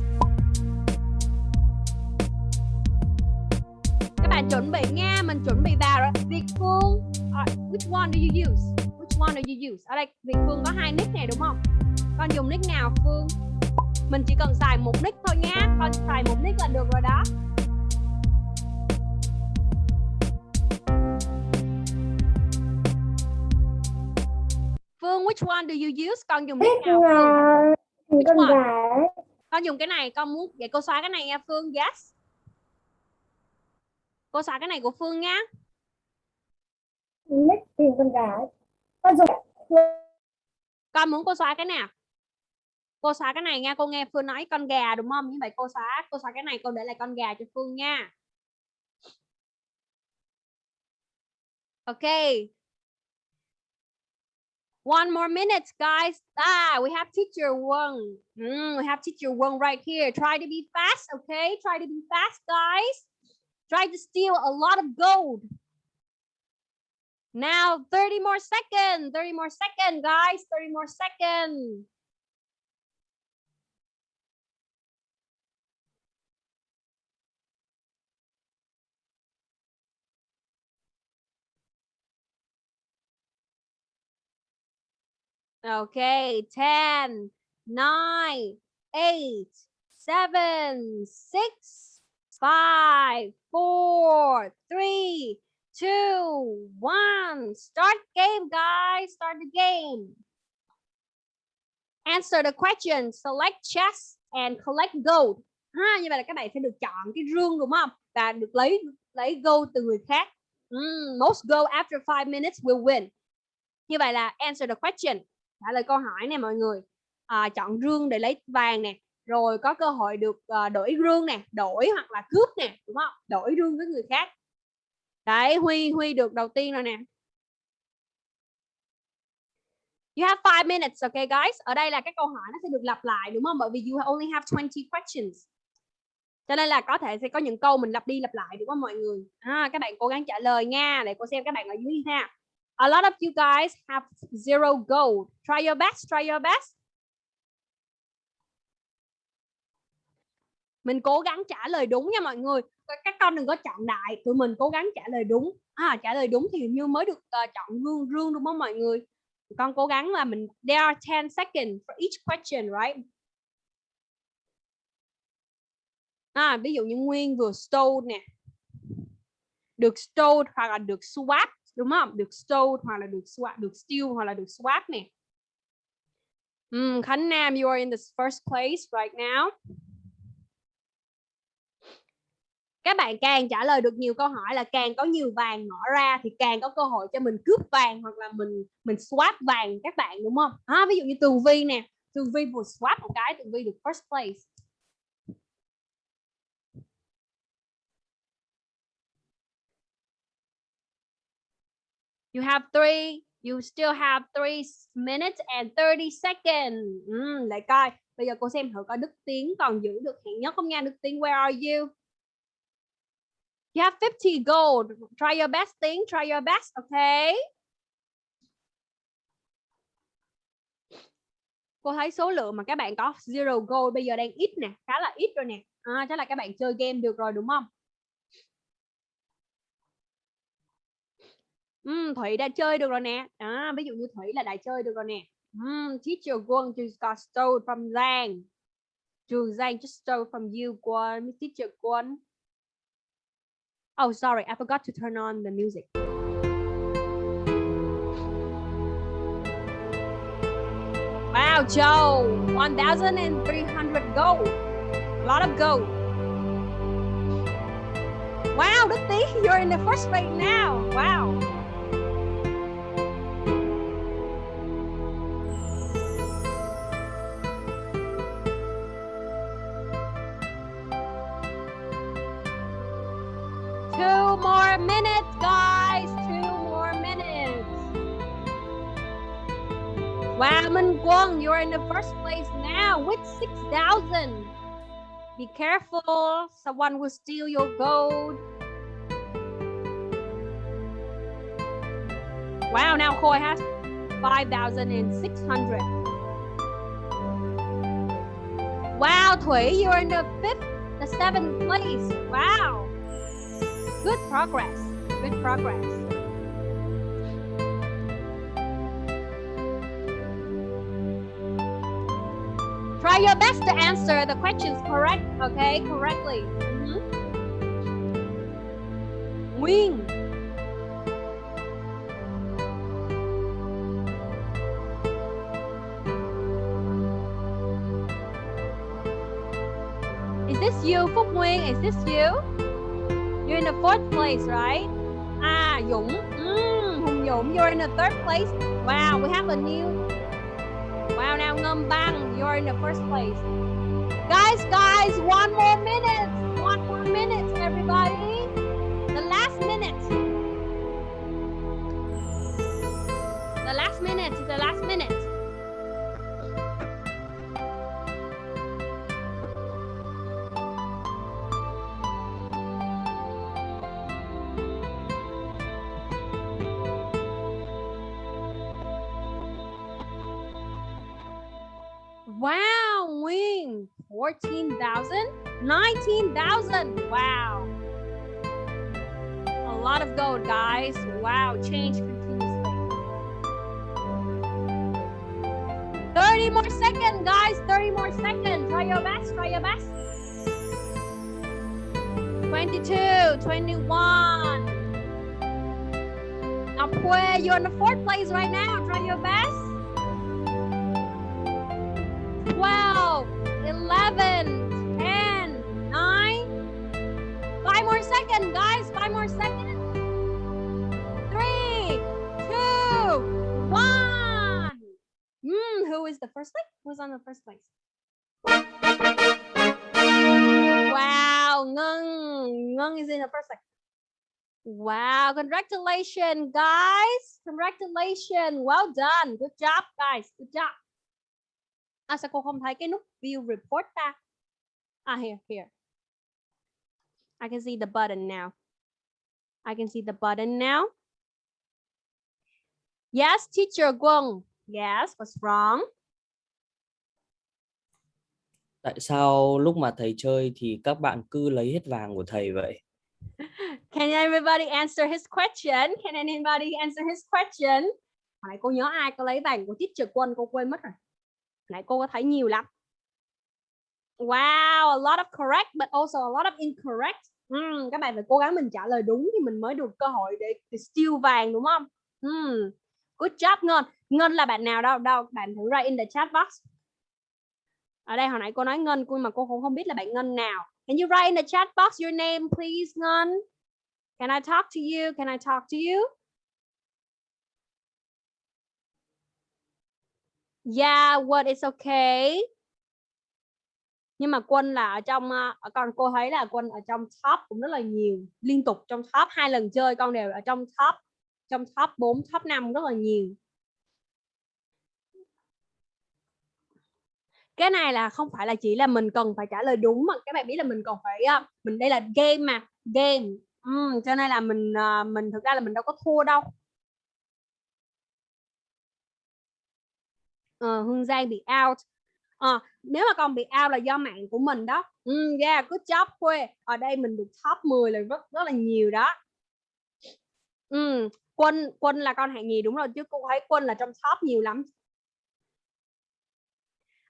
Các bạn chuẩn bị nha, mình chuẩn bị vào rồi. Việt Phương, uh, which one do you use? Which one do you use? Ở đây Việt Phương có hai nick này đúng không? Con dùng nick nào Phương? Mình chỉ cần xài một nick thôi nha. Con xài một nick là được rồi đó. Phương, which one do you use? Con dùng nick nào Phương? thì con one? Con dùng cái này, con muốn vậy cô xóa cái này nha Phương. Yes. Cô xóa cái này của Phương nha. nick tìm con gái con dùng Con muốn cô xóa cái nào? Cô xóa cái này nha, cô nghe Phương nói con gà đúng không? Như vậy cô xóa, cô xóa cái này, cô để lại con gà cho Phương nha. ok One more minute, guys. Ah, we have teacher one. Mm, we have teacher one right here. Try to be fast, okay? Try to be fast, guys. Try to steal a lot of gold. Now, 30 more seconds. 30 more seconds, guys. 30 more seconds. Okay, 10, 9, 8, 7, 6, 5, 4, 3, 2, 1. Start game, guys. Start the game. Answer the question. Select chess and collect gold. Ha, như vậy là các bạn sẽ được chọn cái rương đúng không? Và được lấy lấy gold từ người khác. Mm, most gold after 5 minutes will win. Như vậy là answer the question trả lời câu hỏi nè mọi người à, chọn rương để lấy vàng nè rồi có cơ hội được uh, đổi rương nè đổi hoặc là cướp nè đúng không đổi rương với người khác đấy huy huy được đầu tiên rồi nè You have five minutes, okay guys? Ở đây là các câu hỏi nó sẽ được lặp lại đúng không? Bởi vì you only have 20 questions. Cho nên là có thể sẽ có những câu mình lặp đi lặp lại đúng không mọi người? À, các bạn cố gắng trả lời nha để cô xem các bạn ở dưới ha. A lot of you guys have zero gold. Try your best, try your best. Mình cố gắng trả lời đúng nha mọi người. Các con đừng có chọn đại, tụi mình cố gắng trả lời đúng. À, trả lời đúng thì như mới được uh, chọn rương rương đúng không mọi người? Con cố gắng là mình there are 10 seconds for each question, right? À, ví dụ như Nguyên vừa stole nè. Được stole hoặc là được swap đúng không được stole hoặc là được swap được steal hoặc là được swap nè um, Khánh Nam you are in the first place right now các bạn càng trả lời được nhiều câu hỏi là càng có nhiều vàng mở ra thì càng có cơ hội cho mình cướp vàng hoặc là mình mình swap vàng các bạn đúng không à, ví dụ như Tường Vi nè Tường Vi vừa swap một cái Tường Vi được first place You have three, you still have three minutes and 30 seconds. Ừ, lại coi. Bây giờ cô xem thử coi Đức Tiến còn giữ được hạng nhất không nha. Đức Tiến, where are you? You have 50 gold. Try your best, thing. Try your best, okay? Cô thấy số lượng mà các bạn có zero gold bây giờ đang ít nè, khá là ít rồi nè. À, chắc là các bạn chơi game được rồi đúng không? um, Thủy đã chơi được rồi nè à, ví dụ như Thủy là đã chơi được rồi nè um, teacher Quân just got stole from Giang Trường Giang just stole from you Quân teacher Quân Oh sorry I forgot to turn on the music Wow Joe 1300 gold a lot of gold Wow, Tý, you're in the first place now. Wow. Wow, Minh Guang, you're in the first place now with 6,000. Be careful, someone will steal your gold. Wow, now Koi has 5,600. Wow, Thui, you're in the fifth, the seventh place. Wow. Good progress. Good progress. Try your best to answer the questions correct, okay, correctly. Mm -hmm. Nguyên. Is this you, Phúc Nguyên? Is this you? You're in the fourth place, right? Ah, Dũng. Mm, Hùng Dũng, you're in the third place. Wow, we have a new Wow, now Ngâm Bang, you're in the first place. Guys, guys, one more 19,000. Wow. A lot of gold, guys. Wow, change continuously. 30 more seconds, guys. 30 more seconds. Try your best. Try your best. 22, 21. Up where you're in the fourth place right now. Try your best. Seconds, guys. Five more seconds. Three, two, one. Mm, who is the first place? Who's on the first place? Wow, Ngân. Ngân is in the first place. Wow, congratulations, guys. Congratulations. Well done. Good job, guys. Good job. À, sao cô không thấy cái nút view report ta? À, here, here. I can see the button now. I can see the button now. Yes, teacher Guang. Yes, what's wrong? Tại sao lúc mà thầy chơi thì các bạn cứ lấy hết vàng của thầy vậy? Can everybody answer his question? Can anybody answer his question? Hồi nãy cô nhớ ai có lấy vàng của teacher Quân cô quên mất rồi. Hồi nãy cô có thấy nhiều lắm. Wow, a lot of correct but also a lot of incorrect. Mm, các bạn phải cố gắng mình trả lời đúng thì mình mới được cơ hội để, để steal vàng đúng không? Mm, Good job Ngân. Ngân là bạn nào đâu? Đâu, bạn thử ra in the chat box. Ở đây hồi nãy cô nói Ngân cô mà cô cũng không biết là bạn Ngân nào. Can you write in the chat box your name please Ngân? Can I talk to you? Can I talk to you? Yeah, what is okay. Nhưng mà Quân là ở trong ờ, ở con cô thấy là Quân ở trong top cũng rất là nhiều, liên tục trong top hai lần chơi con đều ở trong top trong top 4, top 5 rất là nhiều. Cái này là không phải là chỉ là mình cần phải trả lời đúng mà các bạn biết là mình còn phải ờ, mình đây là game mà, game. Ừ, cho nên là mình ờ, mình thực ra là mình đâu có thua đâu. Ờ, Hương Giang bị out. À, nếu mà con bị out là do mạng của mình đó. Mm, yeah, good job Khuê. Ở đây mình được top 10 là rất rất là nhiều đó. Ừ, quân quân là con hạng nhì đúng rồi chứ cô thấy quân là trong top nhiều lắm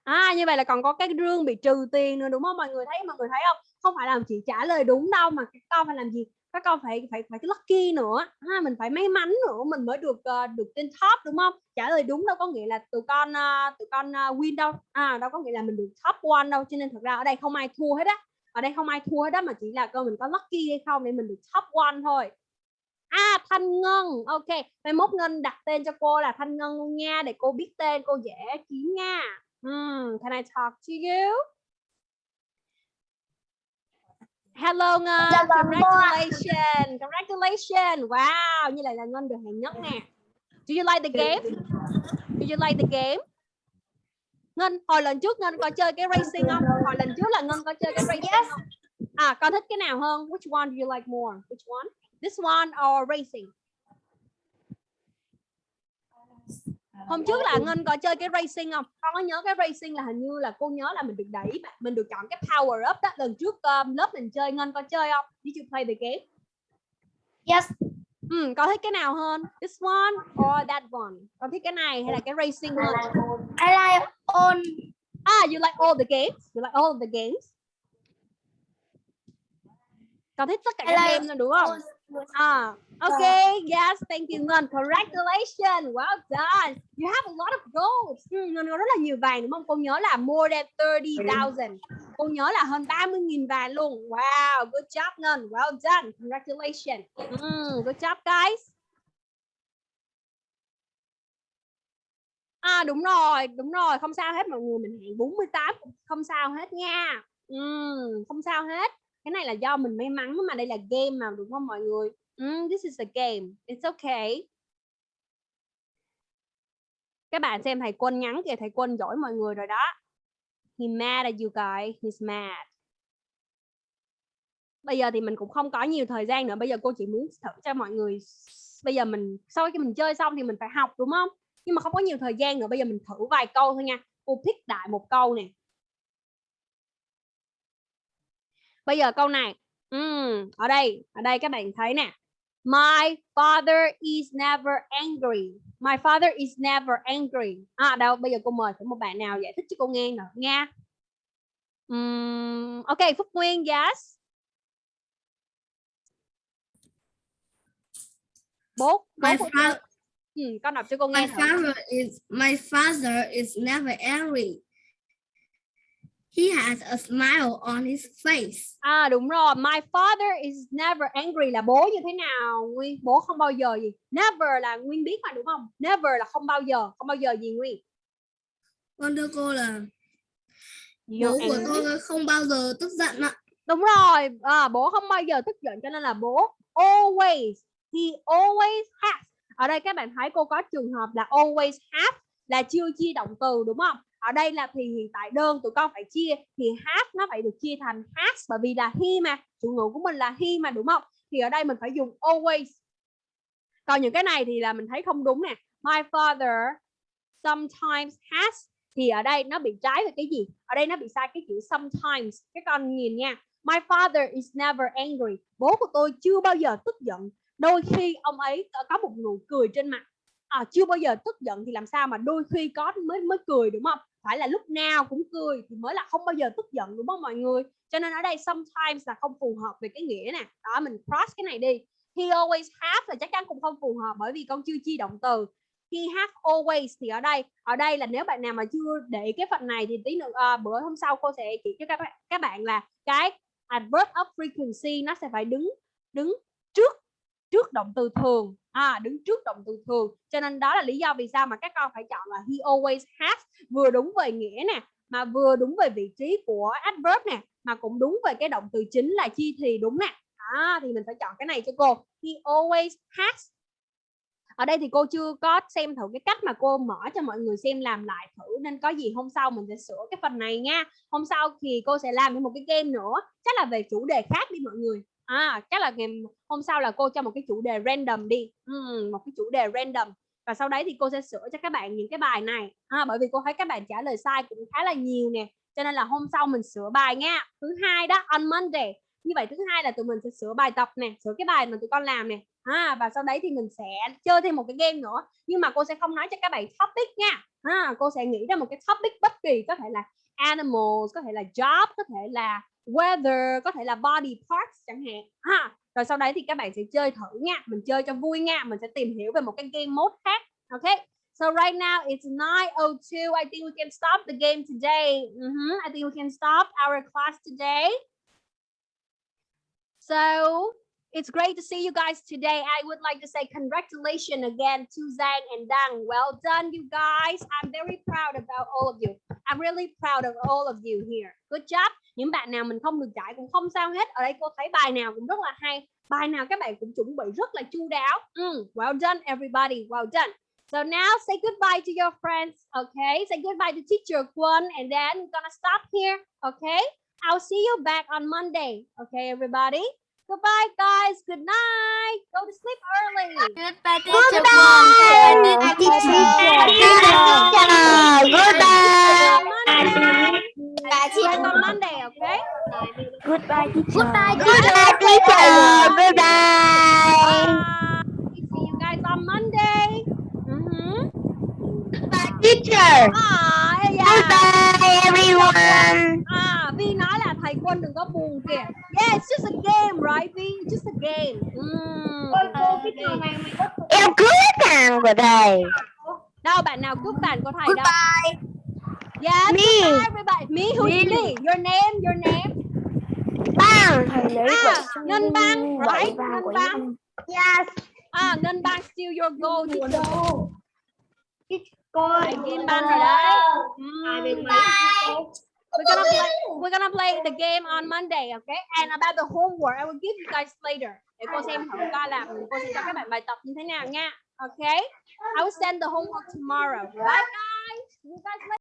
à như vậy là còn có cái rương bị trừ tiền nữa đúng không mọi người thấy mọi người thấy không không phải là chỉ trả lời đúng đâu mà các con phải làm gì các con phải phải phải cái lucky nữa ha mình phải may mắn nữa mình mới được uh, được trên top đúng không? Trả lời đúng đâu có nghĩa là tụi con uh, tụi con uh, win đâu. À đâu có nghĩa là mình được top one đâu cho nên thật ra ở đây không ai thua hết á. Ở đây không ai thua hết đó mà chỉ là con mình có lucky hay không để mình được top one thôi. À Thanh Ngân Ok. Mai mốt Ngân đặt tên cho cô là Thanh Ngân luôn nha Để cô biết tên cô dễ kiếm nha. Hmm, Can I talk to you? Hello Ngân Congratulations Congratulations Wow Như vậy là Ngân được hạng nhất nè Do you like the game? Do you like the game? Ngân hồi lần trước Ngân có chơi cái racing không? Hồi lần trước là Ngân có chơi cái racing yes. không? À con thích cái nào hơn? Which one do you like more? Which one? This one or racing? Hôm trước là Ngân có chơi cái racing không? Con có nhớ cái racing là hình như là cô nhớ là mình được đẩy, mình được chọn cái power up đó. Lần trước um, lớp mình chơi Ngân có chơi không? Did you play the game? Yes. Ừ, con thích cái nào hơn? This one or that one? Con thích cái này hay là cái racing hơn? I like all. Ah, you like all the games? You like all the games? Con thích tất cả các game luôn đúng không? Ah, okay, yes, thank you Ngân. Congratulations, well done. You have a lot of gold. Ừ, Ngân có rất là nhiều vàng đúng không? Cô nhớ là more than 30,000. Cô nhớ là hơn 30.000 vàng luôn. Wow, good job Ngân. Well done. Congratulations. Mm, good job guys. À đúng rồi, đúng rồi, không sao hết mọi người, mình hẹn 48 không sao hết nha. Mm, không sao hết cái này là do mình may mắn mà đây là game mà đúng không mọi người? Mm, this is a game. It's okay. Các bạn xem thầy quân nhắn kìa thầy quân giỏi mọi người rồi đó. He mad at you guys. He's mad. Bây giờ thì mình cũng không có nhiều thời gian nữa. Bây giờ cô chỉ muốn thử cho mọi người. Bây giờ mình sau khi mình chơi xong thì mình phải học đúng không? Nhưng mà không có nhiều thời gian nữa. Bây giờ mình thử vài câu thôi nha. Cô pick đại một câu nè. Bây giờ câu này. Ừm, ở đây ở đây các bạn thấy nè. My father is never angry. My father is never angry. À đâu bây giờ cô mời thử một bạn nào giải thích cho cô nghe nào nha. Ừm, ok Phúc Nguyên yes. Bố bố My của fa- cô- ừ, con đọc cho cô My nghe thử. father is my father is never angry. He has a smile on his face. À đúng rồi, my father is never angry là bố như thế nào Nguyên? Bố không bao giờ gì? Never là Nguyên biết mà đúng không? Never là không bao giờ, không bao giờ gì Nguyên? Con thưa cô là bố của tôi không bao giờ tức giận ạ. Đúng rồi, à, bố không bao giờ tức giận cho nên là bố always, he always has. Ở đây các bạn thấy cô có trường hợp là always have là chưa chia động từ đúng không? Ở đây là thì hiện tại đơn tụi con phải chia thì has nó phải được chia thành has bởi vì là he mà, chủ ngữ của mình là he mà đúng không? Thì ở đây mình phải dùng always. Còn những cái này thì là mình thấy không đúng nè. My father sometimes has thì ở đây nó bị trái về cái gì? Ở đây nó bị sai cái chữ sometimes. Các con nhìn nha. My father is never angry. Bố của tôi chưa bao giờ tức giận. Đôi khi ông ấy có một nụ cười trên mặt. À, chưa bao giờ tức giận thì làm sao mà đôi khi có mới mới cười đúng không? Phải là lúc nào cũng cười thì mới là không bao giờ tức giận đúng không mọi người? Cho nên ở đây sometimes là không phù hợp về cái nghĩa nè. Đó mình cross cái này đi. He always have là chắc chắn cũng không phù hợp bởi vì con chưa chi động từ. He has always thì ở đây ở đây là nếu bạn nào mà chưa để cái phần này thì tí nữa à, bữa hôm sau cô sẽ chỉ cho các bạn các bạn là cái à, adverb of frequency nó sẽ phải đứng đứng trước trước động từ thường. À đứng trước động từ thường. Cho nên đó là lý do vì sao mà các con phải chọn là he always has vừa đúng về nghĩa nè mà vừa đúng về vị trí của adverb nè mà cũng đúng về cái động từ chính là chi thì đúng nè. À, thì mình phải chọn cái này cho cô. He always has. Ở đây thì cô chưa có xem thử cái cách mà cô mở cho mọi người xem làm lại thử nên có gì hôm sau mình sẽ sửa cái phần này nha. Hôm sau thì cô sẽ làm thêm một cái game nữa. Chắc là về chủ đề khác đi mọi người à chắc là ngày hôm sau là cô cho một cái chủ đề random đi. Ừm, một cái chủ đề random. Và sau đấy thì cô sẽ sửa cho các bạn những cái bài này. À, bởi vì cô thấy các bạn trả lời sai cũng khá là nhiều nè. Cho nên là hôm sau mình sửa bài nha. Thứ hai đó on Monday. Như vậy thứ hai là tụi mình sẽ sửa bài tập nè sửa cái bài mà tụi con làm nè. À, và sau đấy thì mình sẽ chơi thêm một cái game nữa. Nhưng mà cô sẽ không nói cho các bạn topic nha. À, cô sẽ nghĩ ra một cái topic bất kỳ có thể là animals có thể là job có thể là weather có thể là body parts chẳng hạn ha rồi sau đấy thì các bạn sẽ chơi thử nha mình chơi cho vui nha mình sẽ tìm hiểu về một cái game mode khác ok So right now it's 9:02. I think we can stop the game today. Mhm, I think we can stop our class today. So it's great to see you guys today. I would like to say congratulations again to Zhang and Dang. Well done, you guys. I'm very proud about all of you. I'm really proud of all of you here. Good job. Những bạn nào mình không được giải cũng không sao hết. Ở đây cô thấy bài nào cũng rất là hay. Bài nào các bạn cũng chuẩn bị rất là chu đáo. Mm, well done, everybody. Well done. So now say goodbye to your friends, okay? Say goodbye to teacher Kwon and then we're gonna stop here, okay? I'll see you back on Monday, okay, everybody? Goodbye, guys. Good night. Go to sleep early. Goodbye, teacher Kwon. Goodbye, teacher. Goodbye. Bye. See you guys on Monday, okay? Goodbye, teacher. Goodbye, Goodbye, teacher. Goodbye. Bye. See you guys on Monday. Teacher. Ah, yeah. Goodbye, everyone. À, Vi nói là thầy Quân đừng có buồn kìa. Yeah, it's just a game, right, Vi? It's just a game. Mm, okay. Em cứu thằng của thầy. Đâu bạn nào cướp bàn của thầy đâu? Yes, Me. goodbye everybody. Me, who's me? Your name, your name. Bang. À, Ngân Bang, right? Ngân Bang. Yes. À, Ngân Bang steal your gold. teacher. Cô. Kim Ban rồi đấy. Mm. We're gonna play. We're gonna play the game on Monday, okay? And about the homework, I will give you guys later. Để cô xem thử coi là cô sẽ cho các bạn bài tập như thế nào nha. Okay? I will send the homework tomorrow. Bye guys. You guys.